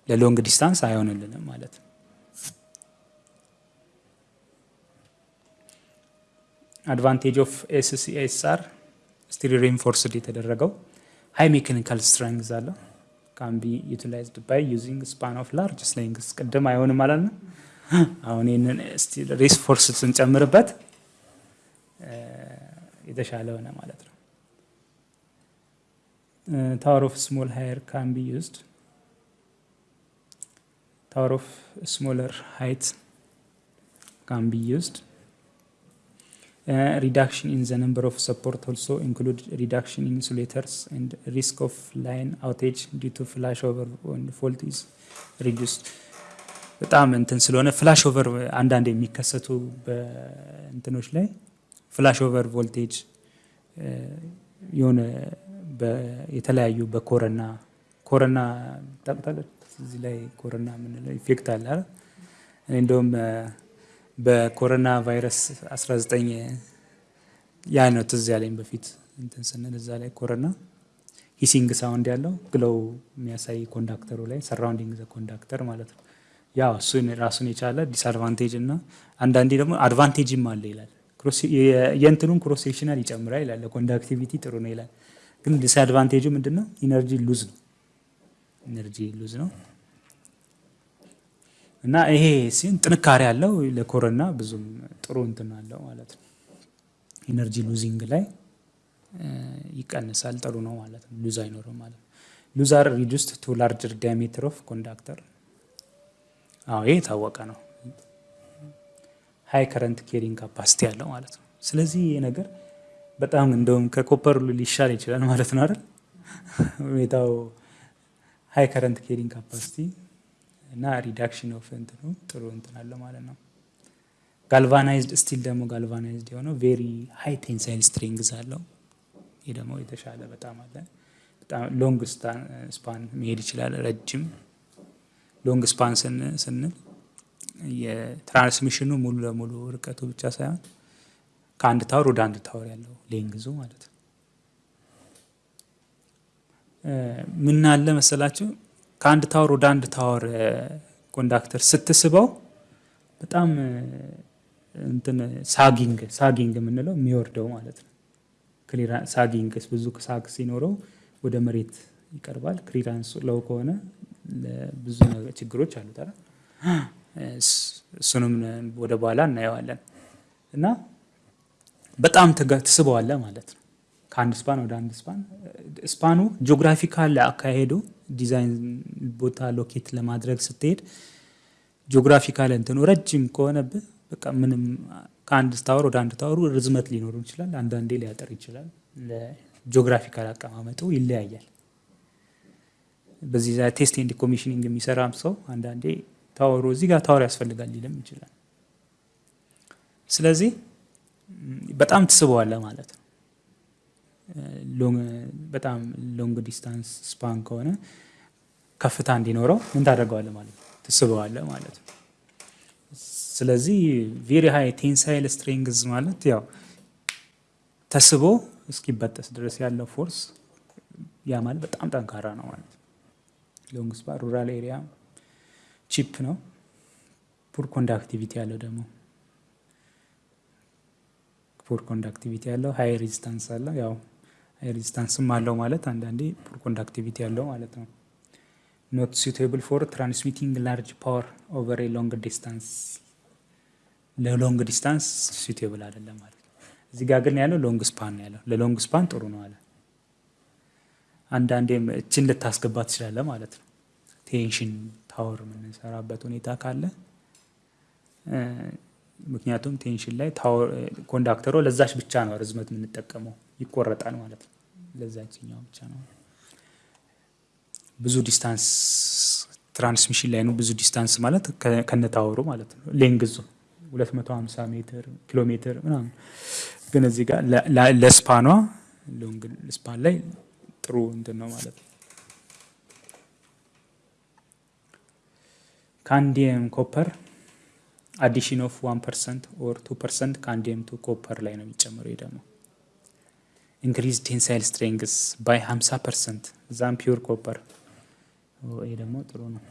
ለ long distance አይሆንልንም ማለት ነው። advantage of ACSR steel reinforced የተደረገው high mechanical strength አለው can be utilized by using span of large lengths ቅድም አይሆንም ማለት ነው። አሁን ይህንን steel reinforced ስንጨምርበት የተሻለ ሆነ ማለት ነው። tower of small height can be used tower of smaller height can be used reduction in the number of support also include reduction in insulators and risk of line outage due to flash over fault is reduced። በጣም እንትን ስለሆነ flash over አንዳንድ የሚከሰቱ በእንትኖች ላይ flash over voltage የሆነ የተለያዩ በ corona corona ታውቃለች። እዚህ ላይ corona የምንለው effect አለ አይደል? እኔ እንደውም በኮሮና ቫይረስ 19 ያ ነው ትዝ ያለኝ በፊት እንትን ስንል እዛ ላይ corona hissing sound ያለው glow የሚያሳይ conductor ኡ ላይ surrounding the conductor ማለት ነው። ያው እሱን ራሱን የቻለ disadvantage እና አንዳንዴ ደግሞ advantage ም አለ ይላል። የእንትኑን cross sectional ይጨምራል ይላል። ለ conductivity ጥሩ ነው ይላል። ግን disadvantage ኡ ምንድን ነው? energy loss ነው። energy loss ነው እና ይሄ ሲሆን ጥንካሬ ያለው ለ corona ብዙም ጥሩ እንትን አለው ማለት ነው። energy losing ላይ ይቀንሳል፣ ጥሩ ነው ማለት ነው። loss አይኖርም ማለት ነው። loss are reduced to larger diameter of conductor። አዎ ይሄ የታወቀ ነው። high current carrying capacity ያለው ማለት ነው። ስለዚህ ይሄ ነገር በጣም እንደውም ከ copper ሊሻል ይችላል ማለት ነው አይደል? ሁኔታው high current carrying capacity እና reduction of እንትኑ ጥሩ እንትን አለ ማለት ነው። galvanized steel ደግሞ galvanized የሆነው very high tensile strength አለው። ይህ ደግሞ የተሻለ በጣም አለ። በጣም long span መሄድ ይችላል። ረጅም long span ስንል የ transmission ኑ ሙሉ ለሙሉ ርቀቱ ብቻ ሳይሆን ከአንድ tower ወደ አንድ tower ያለው length ኡ ማለት ነው። ምን መሰላችሁ ከአንድ tower ወደ አንድ tower conductor ስትስበው በጣም እንትን sagging sagging የምንለው የሚወርደው ማለት ነው። sagging ብዙ sag ሲኖረው ወደ መሬት ይቀርባል። clearance ያለው ከሆነ ብዙ ችግሮች አሉት? እሱንም ወደ በኋላ እናየዋለን። እና በጣም ትስበዋለህ ማለት ነው። ከአንድ span ወደ አንድ span span ኑ geographical አካሄዱ ዲዛይን ቦታ locate ለማድረግ ስትሄድ geographical እንትኑ ረጅም ከሆነብህ በቃ ምንም ከአንድ tower ወደ አንድ tower ኡ ርዝመት ሊኖሩ ይችላል። አንዳንዴ ሊያጠር ይችላል። ለ geographical አቀማመጡ ይለያያል። በዚህ test and commissioning የሚሰራም ሰው አንዳንዴ tower ኡ እዚህ ጋር tower ያስፈልጋል ሊልም ይችላል። ስለዚህ በጣም ትስበዋለህ ማለት ነው። በጣም long distance span ከሆነ ከፍታ እንዲኖረው ምን ታደርገዋለህ ማለት ነው? ትስበዋለህ ማለት ነው። ስለዚህ very high tensile strength ማለት ያው ተስቦ እስኪበጠስ ድረስ ያለው force ያ ማለት በጣም ጠንካራ ነው ማለት long span rural area cheap ነው። poor conductivity ያለው ደግሞ poor conductivity ያለው high resistance አለው። ያው high resistance ም አለው ማለት አንዳንዴ poor conductivity ያለው ማለት ነው። not suitable for transmitting large power over long distance ለ long distance suitable አይደለም ማለት ነው። እዚህ ጋር ግን ያለው long span ያለው ለ long span ጥሩ ነው አለ። አንዳንዴም እችን ልታስገባ ትችላለህ ማለት ነው። tension tower የምንሰራበት ሁኔታ ካለ ምክንያቱም tension ላይ conductor ኦ ለዛች ብቻ ነው ርዝመት የምንጠቀመው ይቆረጣል ማለት ነው። ለዛችኛው ብቻ ነው። ብዙ distance transmission ላይ ነው። ብዙ distance ማለት ከነ tower ኡ ማለት ነው። length ኡ 250 ሜትር ኪሎ ሜትር ምናምን፣ ግን እዚህ ጋር ለ span ኗ long span ላይ ጥሩ እንትን ነው ማለት ነው። cadmium copper addition of one percent or two percent cadmium to copper ላይ ነው የሚጨምረው። ይህ ደግሞ increase tensile strength by 50 percent than pure copper። ይህ ደግሞ ጥሩ ነው።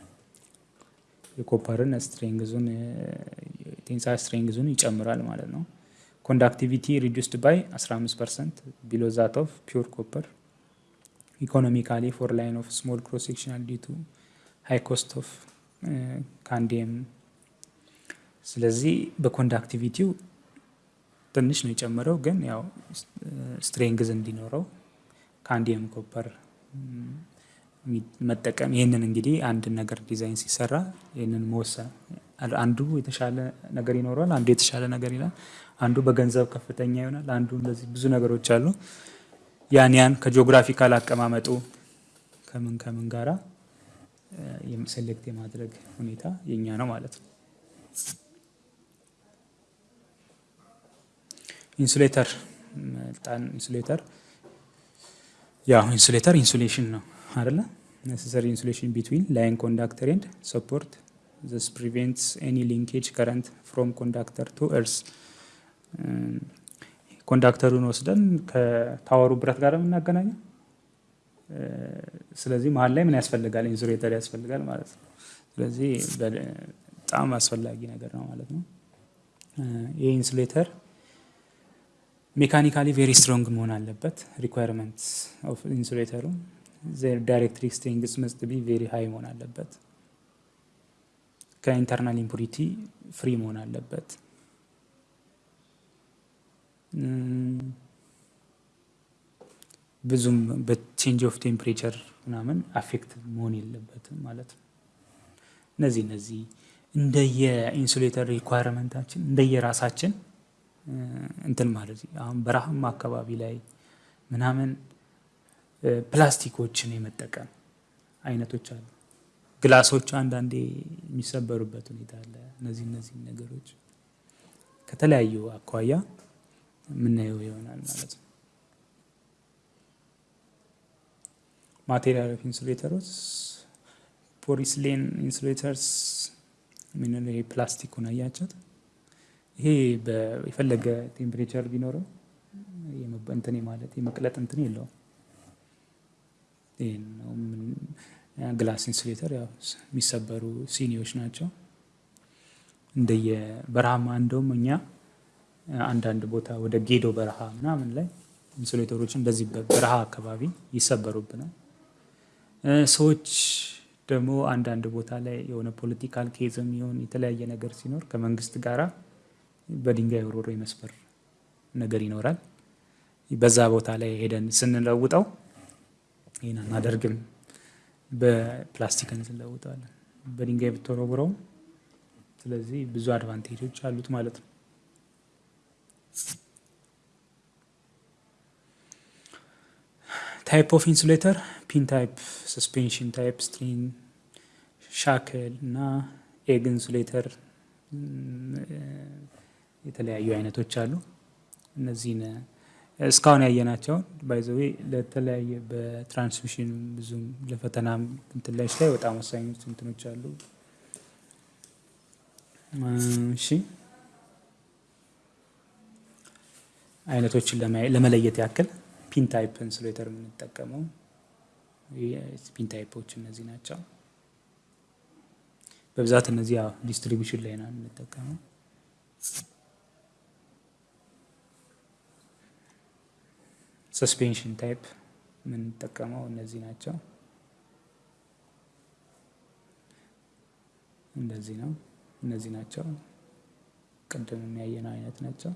የኮፐርን ስትሬንግዙን ቴንሳይል ስትሬንግዙን ይጨምራል ማለት ነው። conductivity reduced by 15 percent below that of pure copper economically for line of small cross sectional due to high cost of cadmium። ስለዚህ በ conductivity ው ትንሽ ነው የጨመረው፣ ግን ያው strength እንዲኖረው cadmium copper መጠቀም። ይህንን እንግዲህ አንድ ነገር ዲዛይን ሲሰራ ይህንን መወሰን አንዱ የተሻለ ነገር ይኖረዋል፣ አንዱ የተሻለ ነገር ይላል፣ አንዱ በገንዘብ ከፍተኛ ይሆናል፣ አንዱ እንደዚህ ብዙ ነገሮች አሉ። ያን ያን ከ geographical አቀማመጡ ከምን ከምን ጋራ select የማድረግ ሁኔታ የኛ ነው ማለት ነው። insulator ጣን insulator ያው insulator insulation ነው አይደለ? necessary insulation between line conductor and support this prevents any leakage current from conductor to earth። conductor ኡን ወስደን ከ tower ኡ ብረት ጋር የምናገናኘው ስለዚህ መሀል ላይ ምን ያስፈልጋል? insulator ያስፈልጋል ማለት ነው። ስለዚህ በጣም አስፈላጊ ነገር ነው ማለት ነው። ይህ insulator mechanically very strong መሆን አለበት። requirement of insulator ኡ dielectric strength must be very high መሆን አለበት። ከ internal impurity free መሆን አለበት። ብዙም በ change of temperature ምናምን affect መሆን የለበትም ማለት ነው። እነዚህ እነዚህ እንደየ insulator እንደየራሳችን እንትን ማለት አሁን በረሃማ አካባቢ ላይ ምናምን ፕላስቲኮችን የመጠቀም አይነቶች አሉ። glass ኦች አንዳንዴ የሚሰበሩበት ሁኔታ አለ። እነዚህ እነዚህ ነገሮች ከተለያዩ አኳያ የምናየው ይሆናል ማለት ነው። material of insulator ኦች porcelain insulators ምን ይሄ ፕላስቲኩን አያቸት ይሄ የፈለገ temperature ቢኖረው እንትን ማለት የመቅለጥ እንትን የለውም። glass insulator ያው የሚሰበሩ ሲኒዎች ናቸው። እንደየ በረሃማ እንደውም እኛ አንዳንድ ቦታ ወደ ጌዶ በረሃ ምናምን ላይ insulator ኦች እንደዚህ በረሃ አካባቢ ይሰበሩብናል። ሰዎች ደግሞ አንዳንድ ቦታ ላይ የሆነ political case ም ይሁን የተለያየ ነገር ሲኖር ከመንግስት ጋራ በድንጋይ ወርውሮ የመስበር ነገር ይኖራል። በዛ ቦታ ላይ ሄደን ስንለውጠው ይህን አናደርግም፣ በፕላስቲክን ስንለውጠዋለን። በድንጋይ ብትወረውረውም ስለዚህ ብዙ advantage ኦች አሉት ማለት ነው። type of insulator pin type፣ suspension type፣ strain፣ shackle እና egg insulator የተለያዩ አይነቶች አሉ። እነዚህን እስካሁን ያየናቸውን by the way ለተለያየ በ transmission ብዙም ለፈተናም እንትላች ላይ በጣም ወሳኞች እንትኖች አሉ። እሺ አይነቶችን ለመለየት ያክል pin type insulator የምንጠቀመው pin type ኦች እነዚህ ናቸው። በብዛት እነዚህ ያው distribution ላይ ነው የምንጠቀመው። suspension type የምንጠቀመው እነዚህ ናቸው። እንደዚህ ነው። እነዚህ ናቸው። ቅድም የሚያየነው አይነት ናቸው።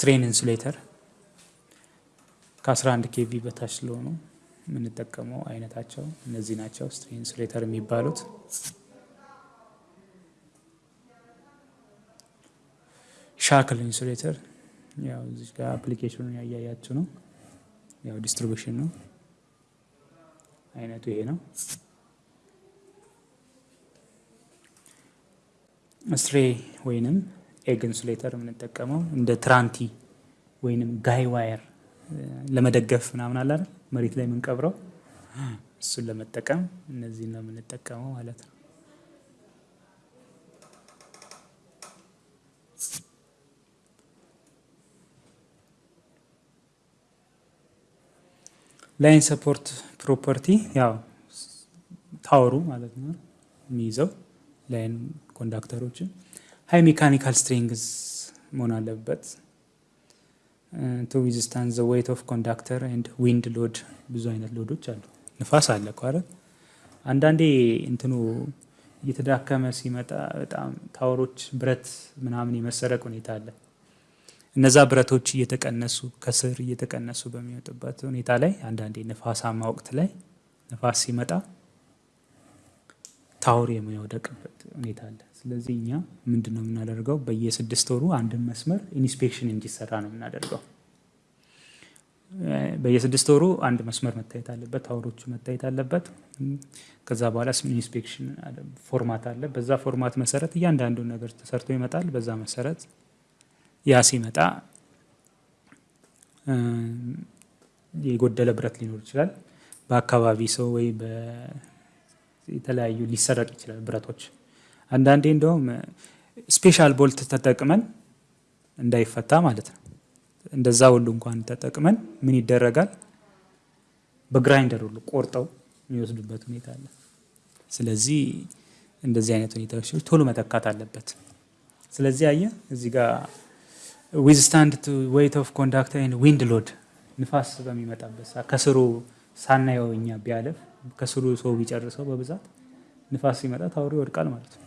strain insulator ከ11 kV በታች ስለሆኑ የምንጠቀመው አይነታቸው እነዚህ ናቸው። strain insulator የሚባሉት shackle insulator ያው እዚህ ጋር application ኡን ያያያችሁ ነው። ያው distribution ነው። አይነቱ ይሄ ነው። stray ወይንም egg insulator የምንጠቀመው እንደ ትራንቲ ወይንም guy wire ለመደገፍ ምናምን አለ መሬት ላይ የምንቀብረው እሱን ለመጠቀም እነዚህን ነው የምንጠቀመው ማለት ነው። line support property ያው ታወሩ ማለት ነው የሚይዘው line ኮንዳክተሮችን high mechanical strength መሆን አለበት። to withstand the weight of conductor and wind load ብዙ አይነት ሎዶች አሉ። ንፋስ አለ እኮ? አንዳንዴ እንትኑ እየተዳከመ ሲመጣ በጣም ታወሮች ብረት ምናምን የመሰረቅ ሁኔታ አለ። እነዛ ብረቶች እየተቀነሱ ከስር እየተቀነሱ በሚወጡበት ሁኔታ ላይ አንዳንዴ ንፋሳማ ወቅት ላይ ንፋስ ሲመጣ ታወሩ የሚወደቅበት ሁኔታ አለ። ስለዚህ እኛ ምንድን ነው የምናደርገው? በየስድስት ወሩ አንድን መስመር inspection እንዲሰራ ነው የምናደርገው። በየስድስት ወሩ አንድ መስመር መታየት አለበት፣ ታወሮቹ መታየት አለበት። ከዛ በኋላ inspection format አለ። በዛ format መሰረት እያንዳንዱ ነገር ተሰርቶ ይመጣል። በዛ መሰረት ያ ሲመጣ የጎደለ ብረት ሊኖር ይችላል። በአካባቢ ሰው ወይ የተለያዩ ሊሰረቅ ይችላል ብረቶች። አንዳንዴ እንደውም special bolt ተጠቅመን እንዳይፈታ ማለት ነው። እንደዛ ሁሉ እንኳን ተጠቅመን ምን ይደረጋል? በ grinder ሁሉ ቆርጠው የሚወስዱበት ሁኔታ አለ። ስለዚህ እንደዚህ አይነት ሁኔታዎች ቶሎ መተካት አለበት። ስለዚህ አየ እዚህ ጋር withstand the weight of conductor wind load ንፋስ በሚመጣበት ከስሩ ሳናየው እኛ ቢያለፍ ከስሩ ሰው ቢጨርሰው በብዛት ንፋስ ሲመጣ ታወሩ ይወድቃል ማለት ነው።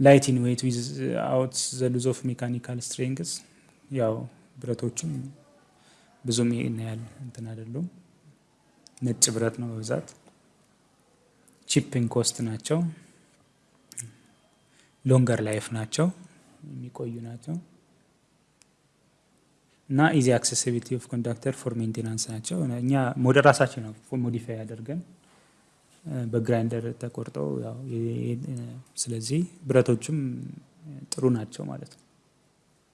light in weight without the loss of mechanical strength ያው ብረቶቹም ብዙም ይሄን ያህል እንትን አይደሉም። ነጭ ብረት ነው በብዛት cheap in cost ናቸው። longer life ናቸው የሚቆዩ ናቸው። እና easy accessibility of conductor for maintenance ናቸው። እኛ ወደ ራሳችን ነው modify አድርገን በ grinder ተቆርጠው ያው ስለዚህ ብረቶቹም ጥሩ ናቸው ማለት ነው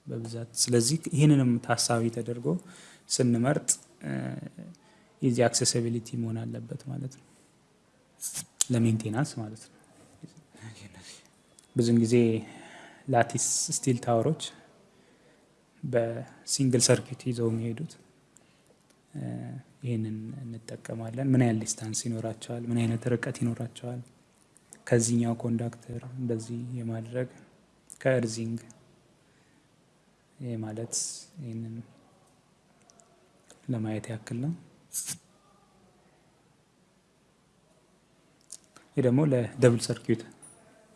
በብዛት ስለዚህ ይህንንም ታሳቢ ተደርጎ ስንመርጥ easy accessibility መሆን አለበት ማለት ነው ለ maintenance ማለት ነው። ብዙን ጊዜ lattice steel ታወሮች በ single circuit ይዘው የሚሄዱት ይህንን እንጠቀማለን። ምን ያህል distance ይኖራቸዋል? ምን አይነት ርቀት ይኖራቸዋል? ከዚህኛው conductor እንደዚህ የማድረግ ከ earthing ይህ ማለት ይህንን ለማየት ያክል ነው። ይህ ደግሞ ለ double circuit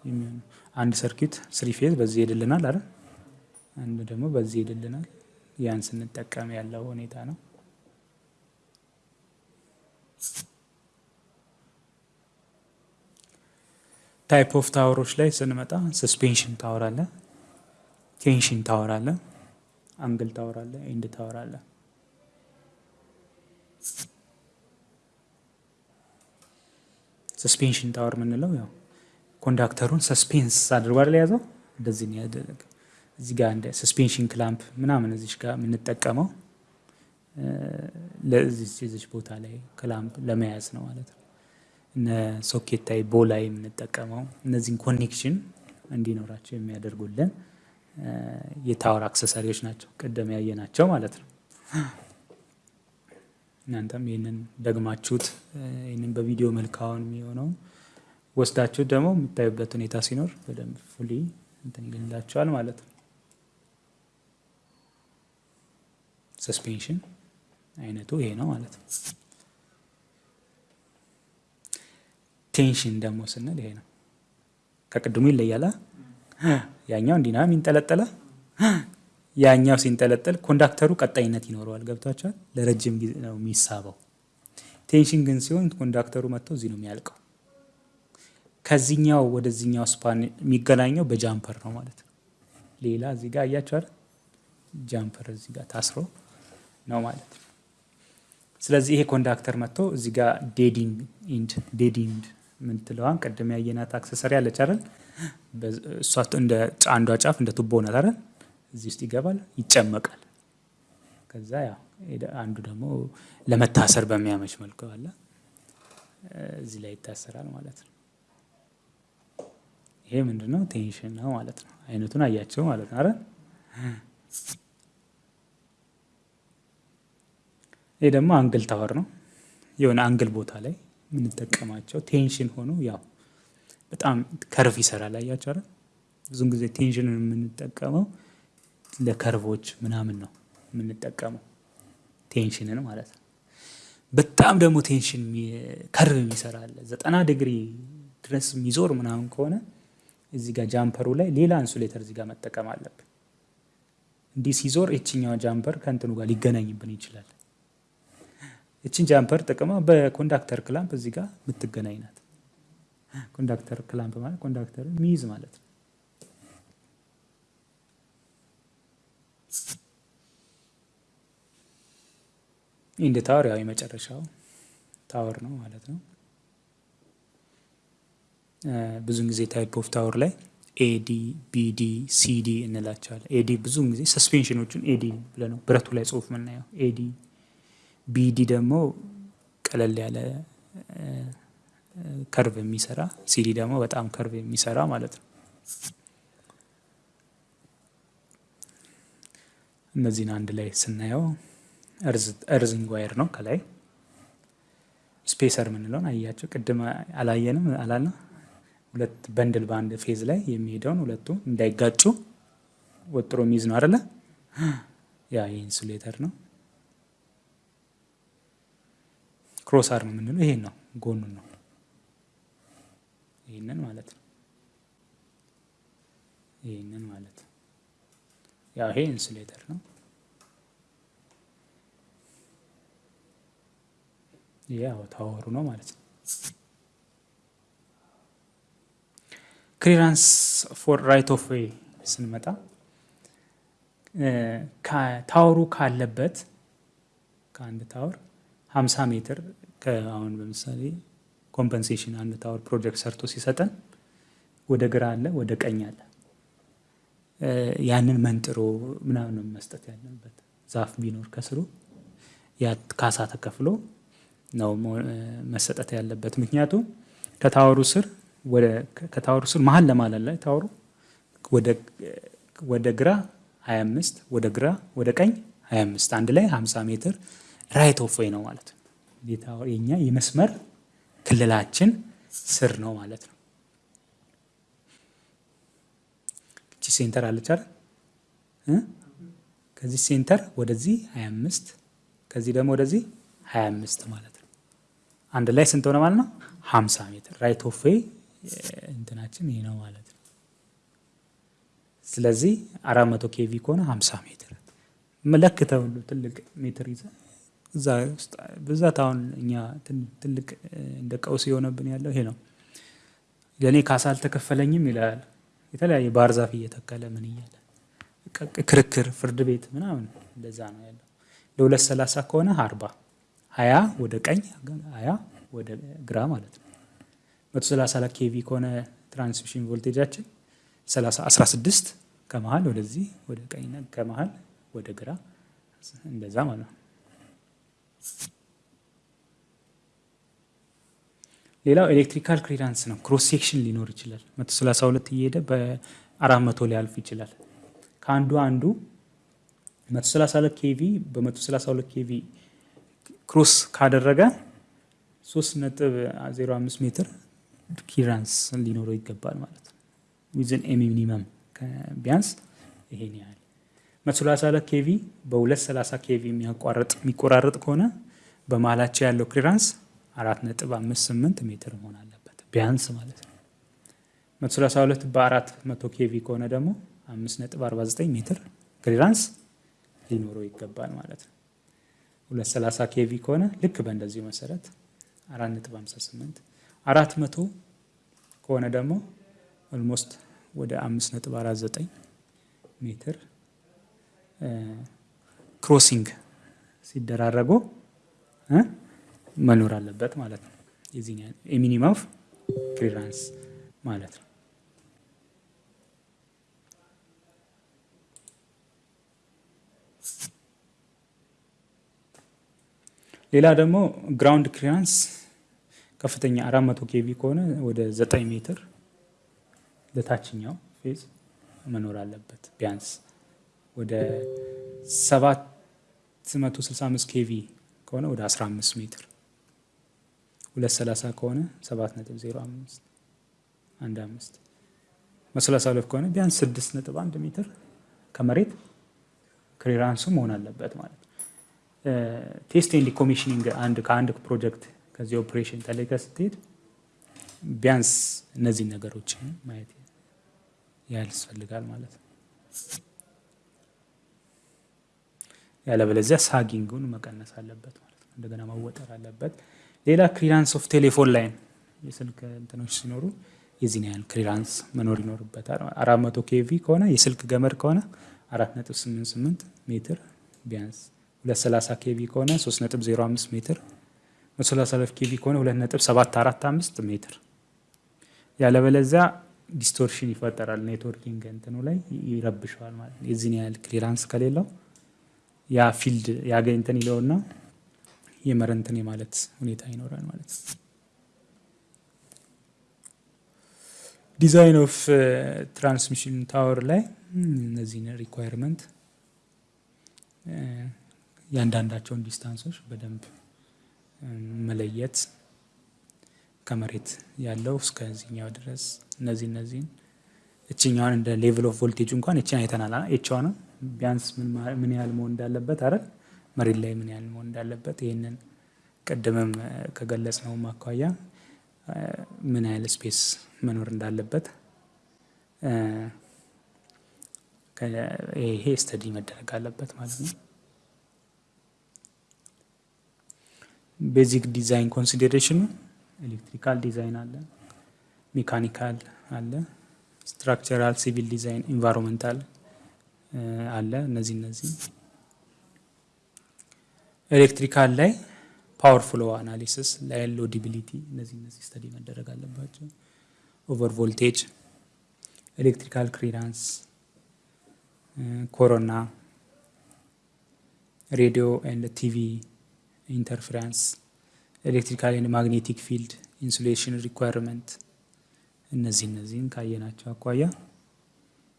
የሚሆኑ አንድ circuit three phase በዚህ ይሄድልናል አይደል? አንድ ደግሞ በዚህ ይሄድልናል። ያን ስንጠቀም ያለው ሁኔታ ነው። type of ታወሮች ላይ ስንመጣ suspension tower አለ፣ tension tower አለ፣ angle tower አለ፣ end tower አለ። suspension tower የምንለው ያው ኮንዳክተሩን suspense አድርጎ አይደል የያዘው እንደዚህ ያደረገ። እዚህ ጋር እንደ suspension clamp ምናምን እዚች ጋር የምንጠቀመው ለዚች ቦታ ላይ clamp ለመያዝ ነው ማለት ነው። እነ socket eye ball የምንጠቀመው እነዚህን connection እንዲኖራቸው የሚያደርጉልን የ tower አክሰሰሪዎች ናቸው፣ ቅድም ያየናቸው ማለት ነው። እናንተም ይህንን ደግማችሁት ይህንን በቪዲዮ መልካውን የሚሆነውን ወስዳችሁት ደግሞ የምታዩበት ሁኔታ ሲኖር በደንብ fully እንትን ይልላቸዋል ማለት ነው። suspension አይነቱ ይሄ ነው ማለት ነው። tension ደግሞ ስንል ይሄ ነው። ከቅድሙ ይለያል። ያኛው እንዲና የሚንጠለጠለ ያኛው ሲንጠለጠል ኮንዳክተሩ ቀጣይነት ይኖረዋል። ገብቷቸዋል። ለረጅም ጊዜ ነው የሚሳበው። tension ግን ሲሆን ኮንዳክተሩ መጥቶ እዚህ ነው የሚያልቀው። ከዚህኛው ወደዚህኛው span የሚገናኘው በ jumper ነው ማለት ነው። ሌላ እዚህ ጋር አያቸዋል። jumper እዚህ ጋር ታስሮ ነው ማለት ስለዚህ ይሄ conductor መጥቶ እዚህ ጋር dead end dead end ያየናት accessory አለች አይደል? እሷ እንደ አንዷ ጫፍ እንደ ቱቦ ናት አይደል? እዚህ ውስጥ ይገባል፣ ይጨመቃል። ከዛ ያው አንዱ ደግሞ ለመታሰር በሚያመች መልኩ አለ እዚህ ላይ ይታሰራል ማለት ነው። ይሄ ምንድነው? tension ነው ማለት ነው። አይነቱን አያቸው ማለት ነው አይደል? ይሄ ደግሞ angle tower ነው። የሆነ angle ቦታ ላይ የምንጠቀማቸው tension ሆኖ ያው በጣም curve ይሰራል። አያቸው አይደል? ብዙን ጊዜ ቴንሽንን የምንጠቀመው ለከርቮች ምናምን ነው የምንጠቀመው ቴንሽንን ማለት ነው። በጣም ደግሞ tension curve የሚሰራ አለ። ዘጠና ዲግሪ ድረስ የሚዞር ምናምን ከሆነ እዚህ ጋር ጃምፐሩ ላይ ሌላ insulator እዚህ ጋር መጠቀም አለብን። እንዲህ ሲዞር የችኛዋ jumper ከእንትኑ ጋር ሊገናኝብን ይችላል። እችን jumper ጥቅማ በ conductor clamp እዚህ ጋር የምትገናኝ ናት። conductor clamp ማለት conductor ሚይዝ ማለት ነው። end tower ያው የመጨረሻው tower ነው ማለት ነው። ብዙን ጊዜ type of tower ላይ AD፣ BD፣ CD እንላቸዋለን። AD ብዙውን ጊዜ suspension ኦቹን AD ብለህ ነው ብረቱ ላይ ጽሁፍ የምናየው AD። BD ደግሞ ቀለል ያለ curve የሚሰራ ሲዲ ደግሞ በጣም curve የሚሰራ ማለት ነው። እነዚህን አንድ ላይ ስናየው earthing wire ነው። ከላይ spacer የምንለውን አያቸው። ቅድም አላየንም አላልነው? ሁለት bundle በአንድ phase ላይ የሚሄደውን ሁለቱ እንዳይጋጩ ወጥሮ የሚይዝ ነው አይደለ? ያ የ insulator ነው። cross arm የምንለው ይሄን ነው፣ ጎኑን ነው። ይህንን ማለት ነው። ይህንን ማለት ያው ይሄ insulator ነው። ያው tower ኡ ነው ማለት ነው። clearance for right of way ስንመጣ tower ኡ ካለበት ከአንድ tower 50 ሜትር አሁን በምሳሌ compensation አንድ tower ፕሮጀክት ሰርቶ ሲሰጠን ወደ ግራ አለ፣ ወደ ቀኝ አለ። ያንን መንጥሮ ምናምን መስጠት ያለበት። ዛፍ ቢኖር ከስሩ ካሳ ተከፍሎ ነው መሰጠት ያለበት። ምክንያቱም ከታወሩ ስር ከታወሩ ስር መሀል ለማለት ላይ tower ኡ ወደ ግራ 25 ወደ ግራ ወደ ቀኝ 25 አንድ ላይ 50 ሜትር right of way ነው ማለት ነው። የኛ የመስመር ክልላችን ስር ነው ማለት ነው። እቺ center አለች? ከዚህ center ወደዚህ 25 ከዚህ ደግሞ ወደዚህ 25 ማለት ነው። አንድ ላይ ስንት ሆነ ማለት ነው? 50 ሜትር right of way እንትናችን ይሄ ነው ማለት ነው። ስለዚህ 400 KV ከሆነ 50 ሜትር መለክተው ሁሉ ትልቅ ሜትር ይዘ እዛ ውስጥ ብዛት አሁን እኛ ትልቅ እንደ ቀውስ የሆነብን ያለው ይሄ ነው። ለእኔ ካሳ አልተከፈለኝም ይላል። የተለያየ ባህር ዛፍ እየተከለ ምን እያለ ክርክር፣ ፍርድ ቤት ምናምን እንደዛ ነው ያለው። ለሁለት ሰላሳ ከሆነ አርባ ሀያ ወደ ቀኝ ሀያ ወደ ግራ ማለት ነው። መቶ ሰላሳ KV ከሆነ transmission voltage ኣችን ሰላሳ አስራ ስድስት ከመሀል ወደዚህ ወደ ቀኝ ከመሀል ወደ ግራ እንደዛ ማለት ነው። ሌላው electrical clearance ነው። cross section ሊኖር ይችላል። መቶ ሰላሳ ሁለት እየሄደ በአራት መቶ ሊያልፍ ይችላል። ከአንዱ አንዱ መቶ ሰላሳ ሁለት KV በመቶ ሰላሳ ሁለት KV cross ካደረገ ሶስት ነጥብ ዜሮ አምስት ሜትር clearance ሊኖረው ይገባል ማለት ነው። within minimum ቢያንስ ይሄን ያህል መቶ ሰላሳ ሁለት KV በሁለት ሰላሳ KV የሚያቋርጥ የሚቆራረጥ ከሆነ በመሀላቸው ያለው clearance አራት ነጥብ አምስት ስምንት ሜትር መሆን አለበት ቢያንስ ማለት ነው። መቶ ሰላሳ ሁለት በአራት መቶ KV ከሆነ ደግሞ አምስት ነጥብ አርባ ዘጠኝ ሜትር clearance ሊኖረው ይገባል ማለት ነው። ሁለት ሰላሳ KV ከሆነ ልክ በእንደዚሁ መሰረት አራት ነጥብ ሀምሳ ስምንት አራት መቶ ከሆነ ደግሞ almost ወደ አምስት ነጥብ አራት ዘጠኝ ሜትር crossing ሲደራረጉ መኖር አለበት ማለት ነው። የዚህ የ minimum of clearance ማለት ነው። ሌላ ደግሞ ground clearance ከፍተኛ አራት መቶ KV ከሆነ ወደ ዘጠኝ ሜትር ለታችኛው phase መኖር አለበት ቢያንስ ወደ ሰባት መቶ ስልሳ አምስት KV ከሆነ ወደ 15 ሜትር ሁለት ሰላሳ ከሆነ ሰባት ነጥብ ዜሮ አምስት አንድ አምስት መቶ ሰላሳ ከሆነ ቢያንስ ስድስት ነጥብ አንድ ሜትር ከመሬት clearance ኡ መሆን አለበት ማለት ነው። test አንድ ከአንድ ፕሮጀክት ከዚህ ኦፕሬሽን ተለይተ ስትሄድ ቢያንስ እነዚህን ነገሮች ማየት ያስፈልጋል ማለት ነው። ያለበለዚያ sagging ኡን መቀነስ አለበት ማለት ነው። እንደገና መወጠር አለበት። ሌላ clearance of telephone line የስልክ እንትኖች ሲኖሩ የዚህን ያህል clearance መኖር ይኖርበታል። አራት መቶ KV ከሆነ የስልክ ገመድ ከሆነ አራት ነጥብ ስምንት ስምንት ሜትር ቢያንስ ሁለት ሰላሳ KV ከሆነ ሶስት ነጥብ ዜሮ አምስት ሜትር መቶ KV ከሆነ ሁለት ነጥብ ሰባት አራት አምስት ሜትር ያለበለዚያ distortion ይፈጠራል። networking እንትኑ ላይ ይረብሸዋል ማለት የዚህን ያህል clearance ከሌለው ያ field ያገኝ እንትን ይለውና የመረንትን የማለት ሁኔታ ይኖራል ማለት design of transmission tower ላይ እነዚህን requirement ያንዳንዳቸውን distance ኦች በደንብ መለየት ከመሬት ያለው እስከዚህኛው ድረስ እነዚህ እነዚህን እችኛዋን እንደ level of voltage እንኳን እችን አይተናል። ኤችዋ ነው ቢያንስ ምን ያህል መሆን እንዳለበት አይደል? መሬት ላይ ምን ያህል መሆን እንዳለበት ይህንን ቅድምም ከገለጽነው አኳያ ምን ያህል space መኖር እንዳለበት ይሄ study መደረግ አለበት ማለት ነው። basic design consideration ኑ electrical design አለ፣ mechanical አለ፣ structural፣ civil design፣ environmental አለ። እነዚህ እነዚህ electrical ላይ power flow analysis ላይ loadability እነዚህ እነዚህ study መደረግ አለባቸው። over voltage፣ electrical clearance፣ corona፣ radio and TV interference፣ electrical and magnetic field፣ insulation requirement እነዚህ እነዚህን ካየናቸው አኳያ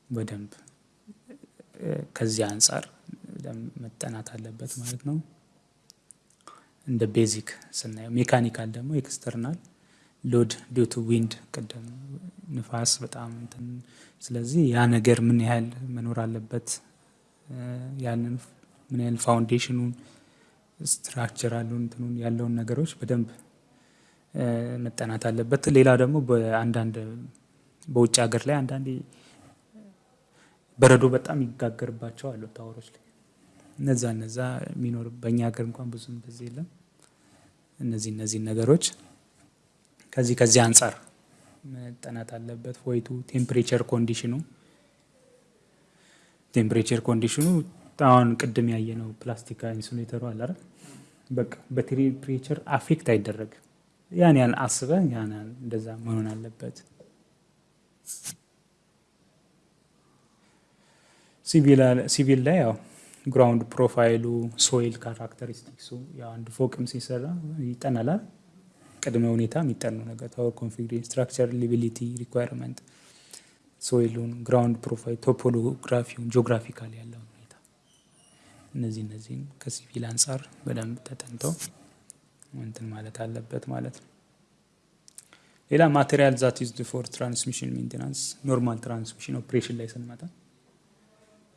በደንብ ከዚህ አንጻር መጠናት አለበት ማለት ነው። እንደ basic ስናየው mechanical ደግሞ external load due to wind ቅድም ንፋስ በጣም እንትን ስለዚህ ያ ነገር ምን ያህል መኖር አለበት ያንን ምን ያህል foundation ኑን structural ኡን እንትኑን ያለውን ነገሮች በደንብ መጠናት አለበት። ሌላ ደግሞ በአንዳንድ በውጭ ሀገር ላይ አንዳንዴ በረዶ በጣም ይጋገርባቸው አሉ tower ኦች ላይ እነዛ እነዛ የሚኖር በእኛ ሀገር እንኳን ብዙም እንደዚህ የለም። እነዚህ እነዚህ ነገሮች ከዚህ ከዚህ አንጻር መጠናት አለበት። due to temperature condition ኑ temperature condition ኑ አሁን ቅድም ያየነው ፕላስቲክ insulator ኡ አለ? በቃ በ temperature affect አይደረግም። ያን ያን አስበ ያን እንደዛ መሆን አለበት። ሲቪል ላይ ያው ground profile ሉ soil characteristics ኡ አንድ ፎቅም ሲሰራ ይጠናላል። ቅድመ ሁኔታ የሚጠኑ ነገር tower configuration፣ structure reliability requirement፣ soil ኡን፣ ground profile፣ topography ውን፣ geographical ያለውን ሁኔታ እነዚህ እነዚህን ከሲቪል አንጻር በደንብ ተጠንተው እንትን ማለት አለበት ማለት ነው። ሌላ material that used for transmission maintenance normal transmission operation ላይ ስንመጣ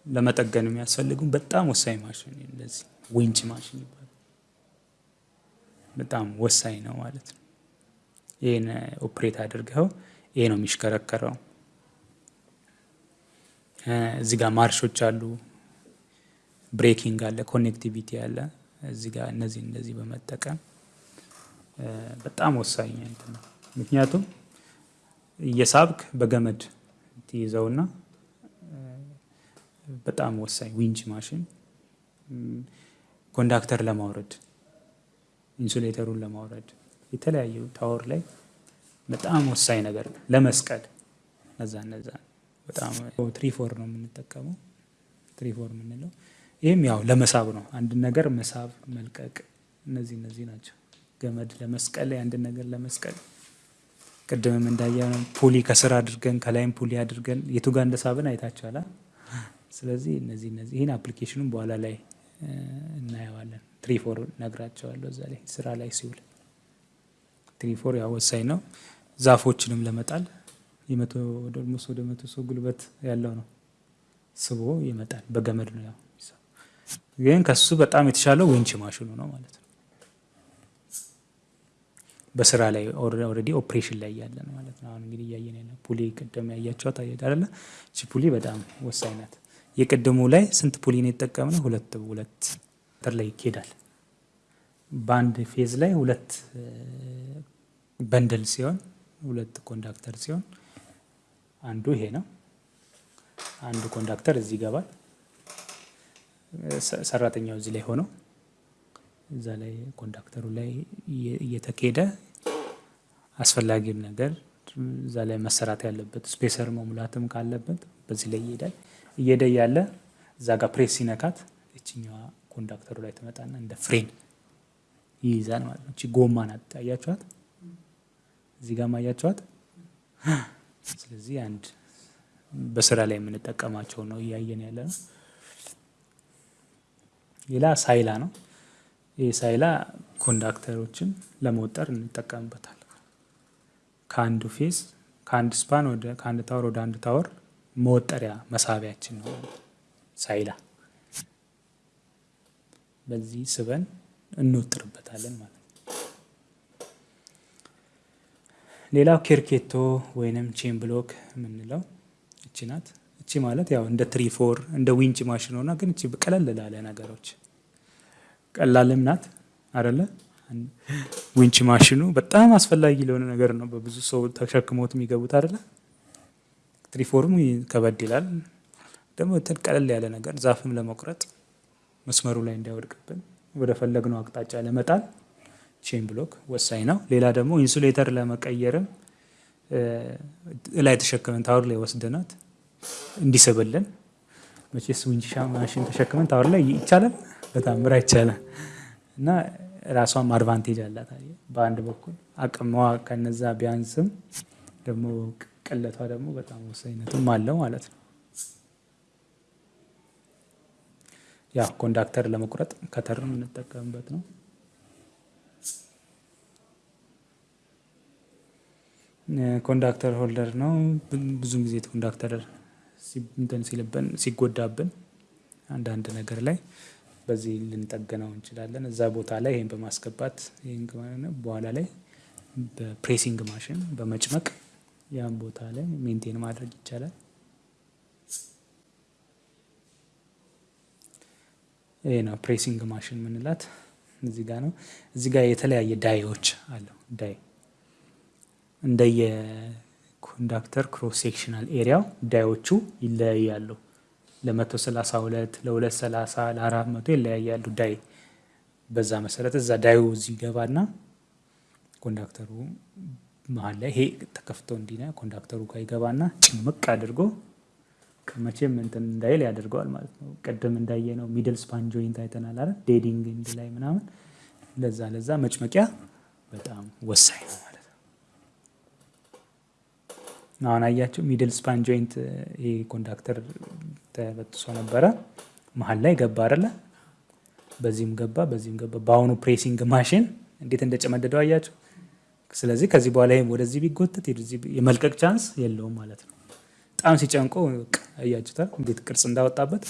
ለመጠገን የሚያስፈልጉ በጣም ወሳኝ ማሽን እንደዚህ winch machine ይባላል። በጣም ወሳኝ ነው ማለት ነው። ይህን operate አድርገው ይሄ ነው የሚሽከረከረው። እዚህ ጋር ማርሾች አሉ፣ braking አለ፣ connectivity አለ። እዚህ ጋር እነዚህ እንደዚህ በመጠቀም በጣም ወሳኝ እንትን ነው። ምክንያቱም እየሳብክ በገመድ ትይዘውና በጣም ወሳኝ winch machine conductor ለማውረድ insulator ኡን ለማውረድ የተለያዩ tower ላይ በጣም ወሳኝ ነገር ለመስቀል እነዛ እነዛ በጣም ትሪፎር ነው የምንጠቀመው። ትሪፎር የምንለው ይህም ያው ለመሳብ ነው። አንድ ነገር መሳብ፣ መልቀቅ እነዚህ እነዚህ ናቸው። ገመድ ለመስቀል የአንድ ነገር ለመስቀል ቅድምም እንዳየነው pulley ከስር አድርገን ከላይም pulley አድርገን የቱ ጋር እንደሳብን አይታችኋል። ስለዚህ እነዚህ እነዚህ ይህን application ኑን በኋላ ላይ እናየዋለን። ትሪፎር እነግራችኋለሁ እዛ ላይ ስራ ላይ ሲውል ትሪፎር ያው ወሳኝ ነው። ዛፎችንም ለመጣል የመቶ almost ወደ መቶ ሰው ጉልበት ያለው ነው ስቦ ይመጣል። በገመድ ነው ያው ግን ከሱ በጣም የተሻለው winch machine ኑ ነው ማለት ነው። በስራ ላይ already operation ላይ ያለን ማለት ነው። አሁን እንግዲህ እያየን ያለ pulley ቅድም ያያችኋት አይደለ? እቺ pulley በጣም ወሳኝ ናት። የቅድሙ ላይ ስንት pulley ነው የተጠቀምነው? ሁለት ሁለት ተር ላይ ይኬዳል። በአንድ phase ላይ ሁለት bundle ሲሆን ሁለት conductor ሲሆን አንዱ ይሄ ነው። አንዱ conductor እዚህ ይገባል። ሰራተኛው እዚህ ላይ ሆኖ እዛ ላይ conductor ኡ ላይ እየተኬደ አስፈላጊም ነገር እዛ ላይ መሰራት ያለበት spacer መሙላትም ካለበት በዚህ ላይ ይሄዳል። እየሄደ እያለ እዛ ጋር ፕሬስ ሲነካት እችኛዋ conductor ኡ ላይ ትመጣና እንደ ፍሬን ይይዛል ማለት ነው። እቺ ጎማ ናት። አያችኋት? እዚህ ጋር ማያችኋት? ስለዚህ አንድ በስራ ላይ የምንጠቀማቸው ነው እያየን ያለ ነው። ሌላ ሳይላ ነው። ይህ ሳይላ conductor ኦችን ለመወጠር እንጠቀምበታል። ከአንዱ phase ከአንድ span ከአንድ tower ወደ አንድ tower መወጠሪያ መሳቢያችን ነው ሳይላ። በዚህ ስበን እንወጥርበታለን ማለት ነው። ሌላው ኬርኬቶ ወይንም chain block የምንለው እቺ ናት። እቺ ማለት ያው እንደ ትሪፎር እንደ winch machine ሆና ግን እቺ ቀለል ላለ ነገሮች ቀላልም ናት አደለ? winch machine ኑ በጣም አስፈላጊ ለሆነ ነገር ነው። በብዙ ሰው ተሸክሞት የሚገቡት አደለ? ትሪፎርሙ ከበድ ይላል። ደግሞ ቀለል ያለ ነገር ዛፍም ለመቁረጥ መስመሩ ላይ እንዳይወድቅብን ወደ ፈለግነው አቅጣጫ ለመጣል chain block ወሳኝ ነው። ሌላ ደግሞ insulator ለመቀየርም ላይ ተሸክመን tower ላይ ወስደናት እንዲስብልን መቼስ winch machine ተሸክመን tower ላይ ይቻላል፣ በታምር አይቻልም። እና ራሷም advantage አላት። በአንድ በኩል አቅሟ ከነዛ ቢያንስም ደግሞ ቅለቷ ደግሞ በጣም ወሳኝነትም አለው ማለት ነው። ያው conductor ለመቁረጥ cutter የምንጠቀምበት ነው። conductor holder ነው። ብዙን ጊዜ conductor እንትን ሲልብን ሲጎዳብን አንዳንድ ነገር ላይ በዚህ ልንጠገነው እንችላለን። እዛ ቦታ ላይ ይህን በማስገባት በኋላ ላይ በ pressing machine በመጭመቅ ያን ቦታ ላይ maintain ማድረግ ይቻላል። ይሄ ነው pressing machine የምንላት እዚህ ጋር ነው። እዚህ ጋር የተለያየ die ዎች አለው። die እንደየ conductor cross sectional area ው ዳዮቹ ይለያያሉ። ለመቶ ሰላሳ ሁለት ለሁለት ሰላሳ ለአራት መቶ ይለያያሉ die። በዛ መሰረት እዛ die ኡ እዚህ ገባና conductor ኡ መሀል ላይ ይሄ ተከፍቶ እንዲነ conductor ኡ ጋር ይገባና ጭምቅ አድርጎ መቼም እንትን እንዳይል ያደርገዋል ማለት ነው። ቅድም እንዳየነው middle span joint አይተናል አይደል? dead end ላይ ምናምን ለዛ ለዛ መጭመቂያ በጣም ወሳኝ ነው ማለት ነው። አሁን አያቸው middle span joint ይሄ conductor ተበጥሶ ነበረ መሀል ላይ ገባ አይደለ? በዚህም ገባ በዚህም ገባ። በአሁኑ pressing machine እንዴት እንደጨመደደው አያቸው። ስለዚህ ከዚህ በኋላ ይሄም ወደዚህ ቢጎተት የመልቀቅ chance የለውም ማለት ነው። በጣም ጨምቆ አያችሁታል እንዴት ቅርጽ እንዳወጣበት